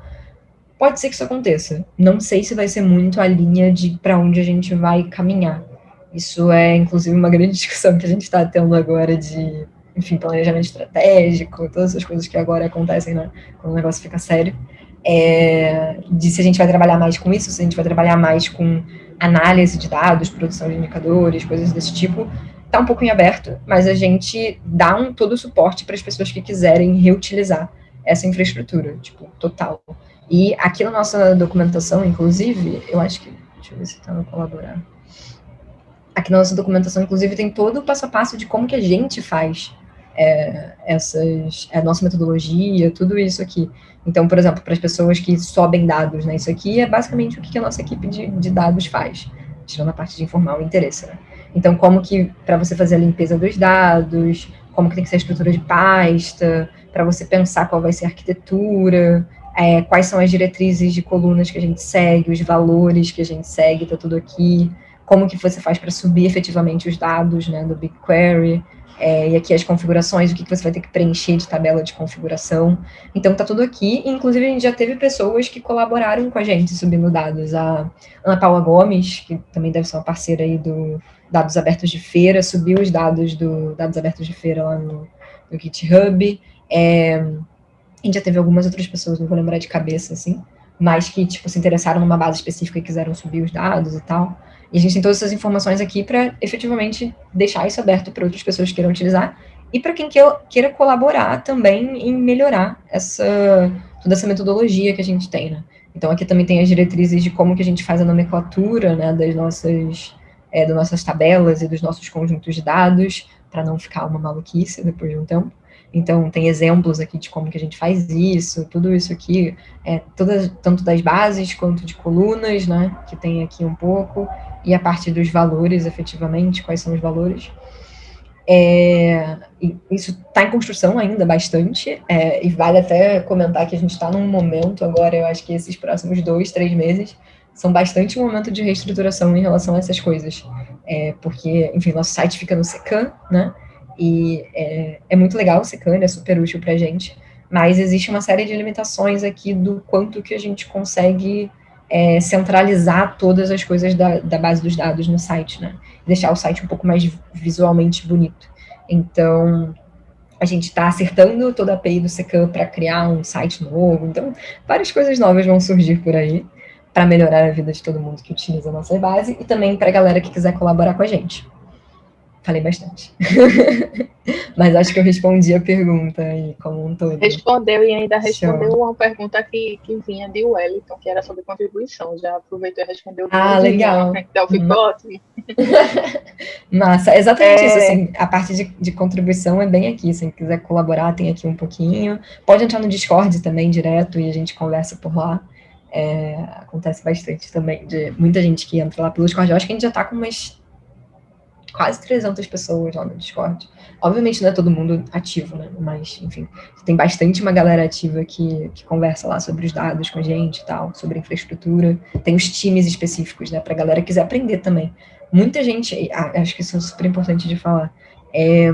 [SPEAKER 2] Pode ser que isso aconteça. Não sei se vai ser muito a linha de para onde a gente vai caminhar. Isso é, inclusive, uma grande <laughs> discussão que a gente está tendo agora de, enfim, planejamento estratégico, todas essas coisas que agora acontecem, né, quando o negócio fica sério. É, de se a gente vai trabalhar mais com isso, se a gente vai trabalhar mais com análise de dados, produção de indicadores, coisas desse tipo, está um pouco em aberto, mas a gente dá um, todo o suporte para as pessoas que quiserem reutilizar essa infraestrutura, tipo, total. E aqui na nossa documentação, inclusive, eu acho que, deixa eu ver se está no colaborar. Aqui na nossa documentação, inclusive, tem todo o passo a passo de como que a gente faz é, essas, a nossa metodologia, tudo isso aqui. Então, por exemplo, para as pessoas que sobem dados, né, isso aqui é basicamente o que a nossa equipe de, de dados faz, tirando a parte de informar o interesse, né? Então, como que, para você fazer a limpeza dos dados, como que tem que ser a estrutura de pasta, para você pensar qual vai ser a arquitetura, é, quais são as diretrizes de colunas que a gente segue, os valores que a gente segue, tá tudo aqui, como que você faz para subir efetivamente os dados né, do BigQuery, é, e aqui as configurações, o que, que você vai ter que preencher de tabela de configuração. Então tá tudo aqui, inclusive a gente já teve pessoas que colaboraram com a gente subindo dados. A Ana Paula Gomes, que também deve ser uma parceira aí do Dados Abertos de Feira, subiu os dados do Dados Abertos de Feira lá no, no GitHub. É, a gente já teve algumas outras pessoas, não vou lembrar de cabeça, assim, mas que, tipo, se interessaram numa base específica e quiseram subir os dados e tal. E a gente tem todas essas informações aqui para efetivamente deixar isso aberto para outras pessoas que queiram utilizar e para quem queira colaborar também em melhorar essa toda essa metodologia que a gente tem, né? Então aqui também tem as diretrizes de como que a gente faz a nomenclatura, né, das nossas é, das nossas tabelas e dos nossos conjuntos de dados para não ficar uma maluquice depois de um tempo. Então, tem exemplos aqui de como que a gente faz isso, tudo isso aqui, é, todas, tanto das bases quanto de colunas, né, que tem aqui um pouco, e a parte dos valores, efetivamente, quais são os valores. É, isso está em construção ainda bastante, é, e vale até comentar que a gente está num momento agora, eu acho que esses próximos dois, três meses, são bastante um momento de reestruturação em relação a essas coisas. É, porque, enfim, nosso site fica no Secan, né? E é, é muito legal o Secan, é super útil para a gente, mas existe uma série de limitações aqui do quanto que a gente consegue é, centralizar todas as coisas da, da, base dos dados no site, né? Deixar o site um pouco mais visualmente bonito. Então, a gente está acertando toda a API do Secam para criar um site novo. Então, várias coisas novas vão surgir por aí para melhorar a vida de todo mundo que utiliza a nossa base e também para a galera que quiser colaborar com a gente. Falei bastante. <laughs> Mas acho que eu respondi a pergunta aí como um todo.
[SPEAKER 1] Respondeu e ainda respondeu Show. uma pergunta que, que vinha de Wellington, que era sobre contribuição. Já aproveitou e respondeu.
[SPEAKER 2] Ah, legal.
[SPEAKER 1] Então ficou hum. ótimo. <laughs>
[SPEAKER 2] Massa, exatamente é... isso. Assim, a parte de, de contribuição é bem aqui. Se quiser colaborar, tem aqui um pouquinho. Pode entrar no Discord também direto e a gente conversa por lá. É, acontece bastante também, de muita gente que entra lá pelo Discord. Eu acho que a gente já está com umas quase 300 pessoas lá no Discord. Obviamente não é todo mundo ativo, né? Mas, enfim, tem bastante uma galera ativa que, que conversa lá sobre os dados com a gente e tal, sobre infraestrutura. Tem os times específicos, né? Pra galera que quiser aprender também. Muita gente, ah, acho que isso é super importante de falar. É,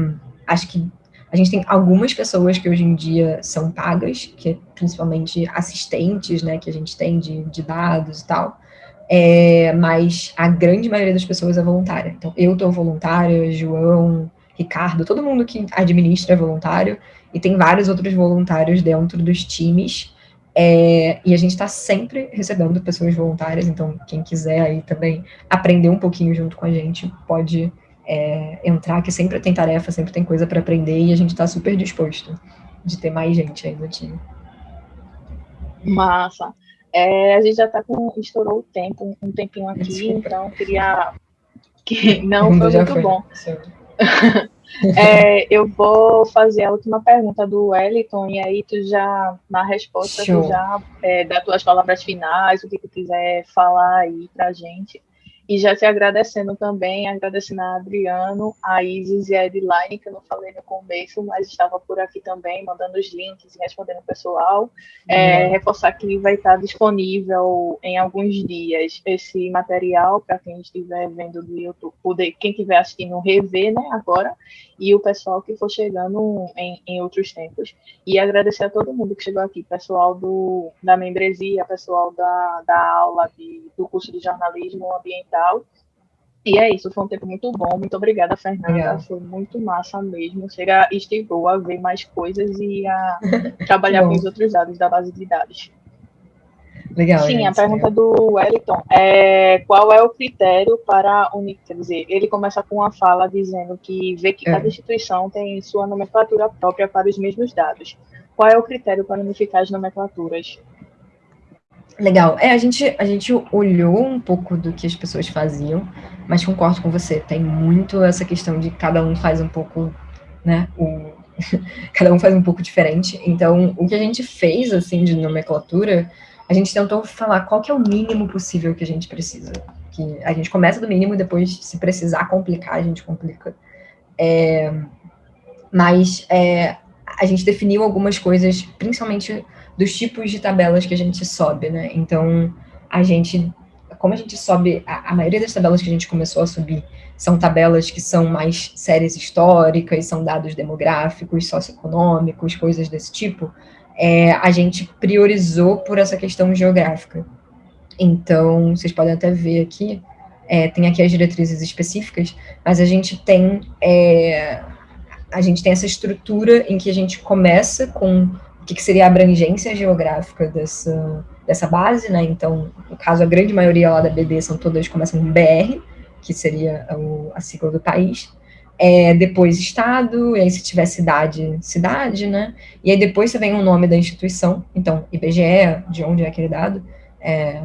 [SPEAKER 2] acho que a gente tem algumas pessoas que hoje em dia são pagas, que é principalmente assistentes, né? Que a gente tem de, de dados e tal é, mas a grande maioria das pessoas é voluntária. Então, eu estou voluntária, João, Ricardo, todo mundo que administra é voluntário, e tem vários outros voluntários dentro dos times, é, e a gente está sempre recebendo pessoas voluntárias, então quem quiser aí também aprender um pouquinho junto com a gente, pode é, entrar, que sempre tem tarefa, sempre tem coisa para aprender, e a gente está super disposto de ter mais gente aí no time.
[SPEAKER 1] Massa. É, a gente já está com. estourou o tempo, um tempinho aqui, Desculpa. então queria. Que, <laughs> não, foi muito foi. bom. <laughs> é, eu vou fazer a última pergunta do Wellington, e aí tu já, na resposta, Show. tu já é, dá tuas palavras finais, o que tu quiser falar aí pra gente. E já te agradecendo também, agradecendo a Adriano, a Isis e a Edline, que eu não falei no começo, mas estava por aqui também, mandando os links e respondendo o pessoal. É, uhum. reforçar que vai estar disponível em alguns dias esse material para quem estiver vendo do YouTube, quem estiver assistindo rever, né, agora, e o pessoal que for chegando em, em outros tempos. E agradecer a todo mundo que chegou aqui, pessoal do, da membresia, pessoal da, da aula de, do curso de jornalismo ambiental. E é isso, foi um tempo muito bom. Muito obrigada, Fernanda. Legal. Foi muito massa mesmo. Chega, estimulou a ver mais coisas e a <laughs> trabalhar com os outros dados da base de dados.
[SPEAKER 2] Legal.
[SPEAKER 1] Sim, a pergunta do Wellington é qual é o critério para unir, quer dizer, ele começa com uma fala dizendo que vê que é. cada instituição tem sua nomenclatura própria para os mesmos dados. Qual é o critério para unificar as nomenclaturas?
[SPEAKER 2] Legal. É, a gente, a gente olhou um pouco do que as pessoas faziam, mas concordo com você, tem muito essa questão de cada um faz um pouco, né, o, <laughs> cada um faz um pouco diferente. Então, o que a gente fez, assim, de nomenclatura a gente tentou falar qual que é o mínimo possível que a gente precisa. Que a gente começa do mínimo e depois, se precisar complicar, a gente complica. É, mas é, a gente definiu algumas coisas, principalmente dos tipos de tabelas que a gente sobe, né? Então, a gente, como a gente sobe, a, a maioria das tabelas que a gente começou a subir são tabelas que são mais séries históricas, são dados demográficos, socioeconômicos, coisas desse tipo, é, a gente priorizou por essa questão geográfica. Então, vocês podem até ver aqui, é, tem aqui as diretrizes específicas, mas a gente tem é, a gente tem essa estrutura em que a gente começa com que, que seria a abrangência geográfica dessa, dessa base, né? Então, no caso, a grande maioria lá da BD são todas começam com BR, que seria o, a sigla do país. É, depois estado, e aí se tiver cidade, cidade, né? E aí depois você vem o nome da instituição, então IBGE, de onde é aquele dado, é,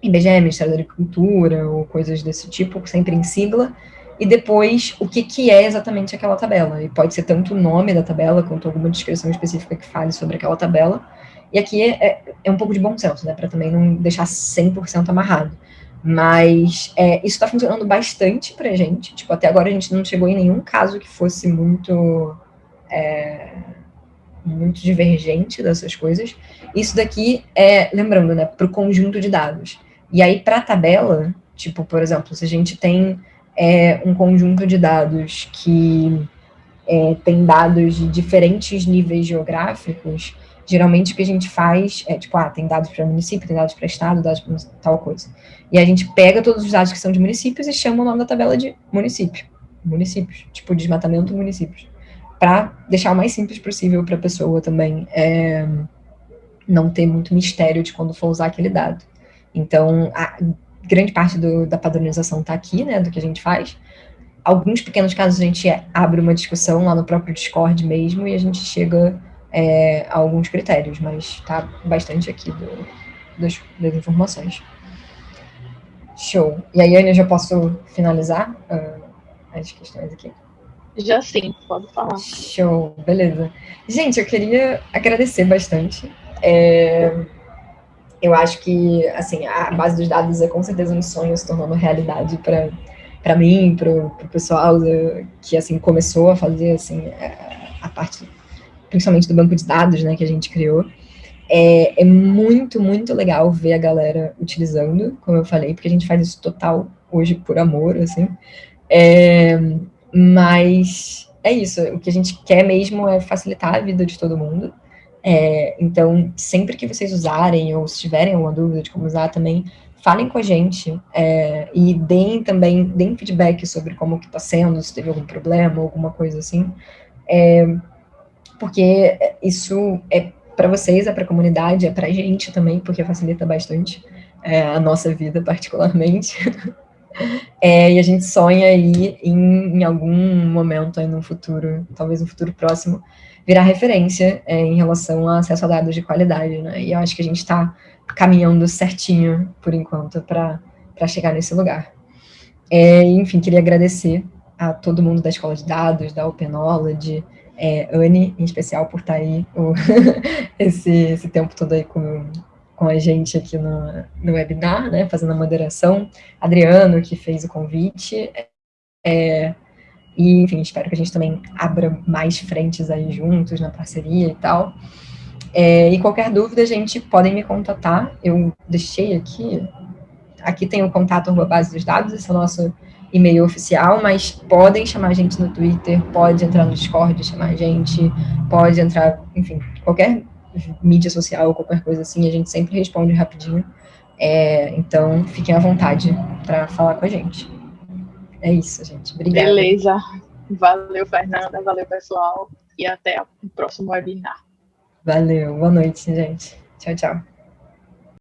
[SPEAKER 2] IBGE, Ministério da Agricultura, ou coisas desse tipo, sempre em sigla, e depois o que, que é exatamente aquela tabela. E pode ser tanto o nome da tabela, quanto alguma descrição específica que fale sobre aquela tabela. E aqui é, é, é um pouco de bom senso, né, para também não deixar 100% amarrado. Mas é, isso está funcionando bastante para gente. Tipo, até agora a gente não chegou em nenhum caso que fosse muito, é, muito divergente dessas coisas. Isso daqui é, lembrando, né, para o conjunto de dados. E aí, para a tabela, tipo, por exemplo, se a gente tem é, um conjunto de dados que é, tem dados de diferentes níveis geográficos, geralmente o que a gente faz é, tipo, ah, tem dados para município, tem dados para estado, dados para tal coisa. E a gente pega todos os dados que são de municípios e chama o nome da tabela de município. Municípios, tipo, desmatamento municípios. Para deixar o mais simples possível para a pessoa também é, não ter muito mistério de quando for usar aquele dado. Então, a grande parte do, da padronização está aqui, né, do que a gente faz. Alguns pequenos casos a gente abre uma discussão lá no próprio Discord mesmo e a gente chega é, a alguns critérios, mas está bastante aqui do, das, das, informações. Show. E aí, Ana, eu já posso finalizar uh, as questões aqui?
[SPEAKER 1] Já sim, pode falar.
[SPEAKER 2] Show, beleza. Gente, eu queria agradecer bastante. É, eu acho que, assim, a base dos dados é com certeza um sonho se tornando realidade para para mim, para o pessoal que, assim, começou a fazer, assim, a parte, principalmente do banco de dados, né, que a gente criou. É, é muito, muito legal ver a galera utilizando, como eu falei, porque a gente faz isso total hoje por amor, assim. É, mas é isso, o que a gente quer mesmo é facilitar a vida de todo mundo. É, então, sempre que vocês usarem, ou se tiverem alguma dúvida de como usar também, falem com a gente é, e deem também, deem feedback sobre como que está sendo, se teve algum problema, alguma coisa assim, é, porque isso é para vocês, é para a comunidade, é para a gente também, porque facilita bastante é, a nossa vida, <laughs> particularmente. É, e a gente sonha aí em, em algum momento aí no futuro, talvez no futuro próximo, virar referência é, em relação a acesso a dados de qualidade, né? E eu acho que a gente está caminhando certinho, por enquanto, para chegar nesse lugar. É, enfim, queria agradecer a todo mundo da Escola de Dados, da Open Knowledge, é, Anne, em especial, por estar tá aí o, <laughs> esse, esse tempo todo aí com, com a gente aqui no, no webinar, né, fazendo a moderação, Adriano, que fez o convite, é, e, enfim, espero que a gente também abra mais frentes aí juntos na parceria e tal. É, e qualquer dúvida, a gente podem me contatar. Eu deixei aqui, aqui tem o contato arroba base dos dados, esse é o nosso e-mail oficial, mas podem chamar a gente no Twitter, pode entrar no Discord, chamar a gente, pode entrar, enfim, qualquer mídia social, qualquer coisa assim, a gente sempre responde rapidinho. É, então, fiquem à vontade para falar com a gente. É isso, gente. Obrigada.
[SPEAKER 1] Beleza. Valeu, Fernanda. Valeu, pessoal. E até o próximo webinar.
[SPEAKER 2] Valeu. Boa noite, gente. Tchau, tchau.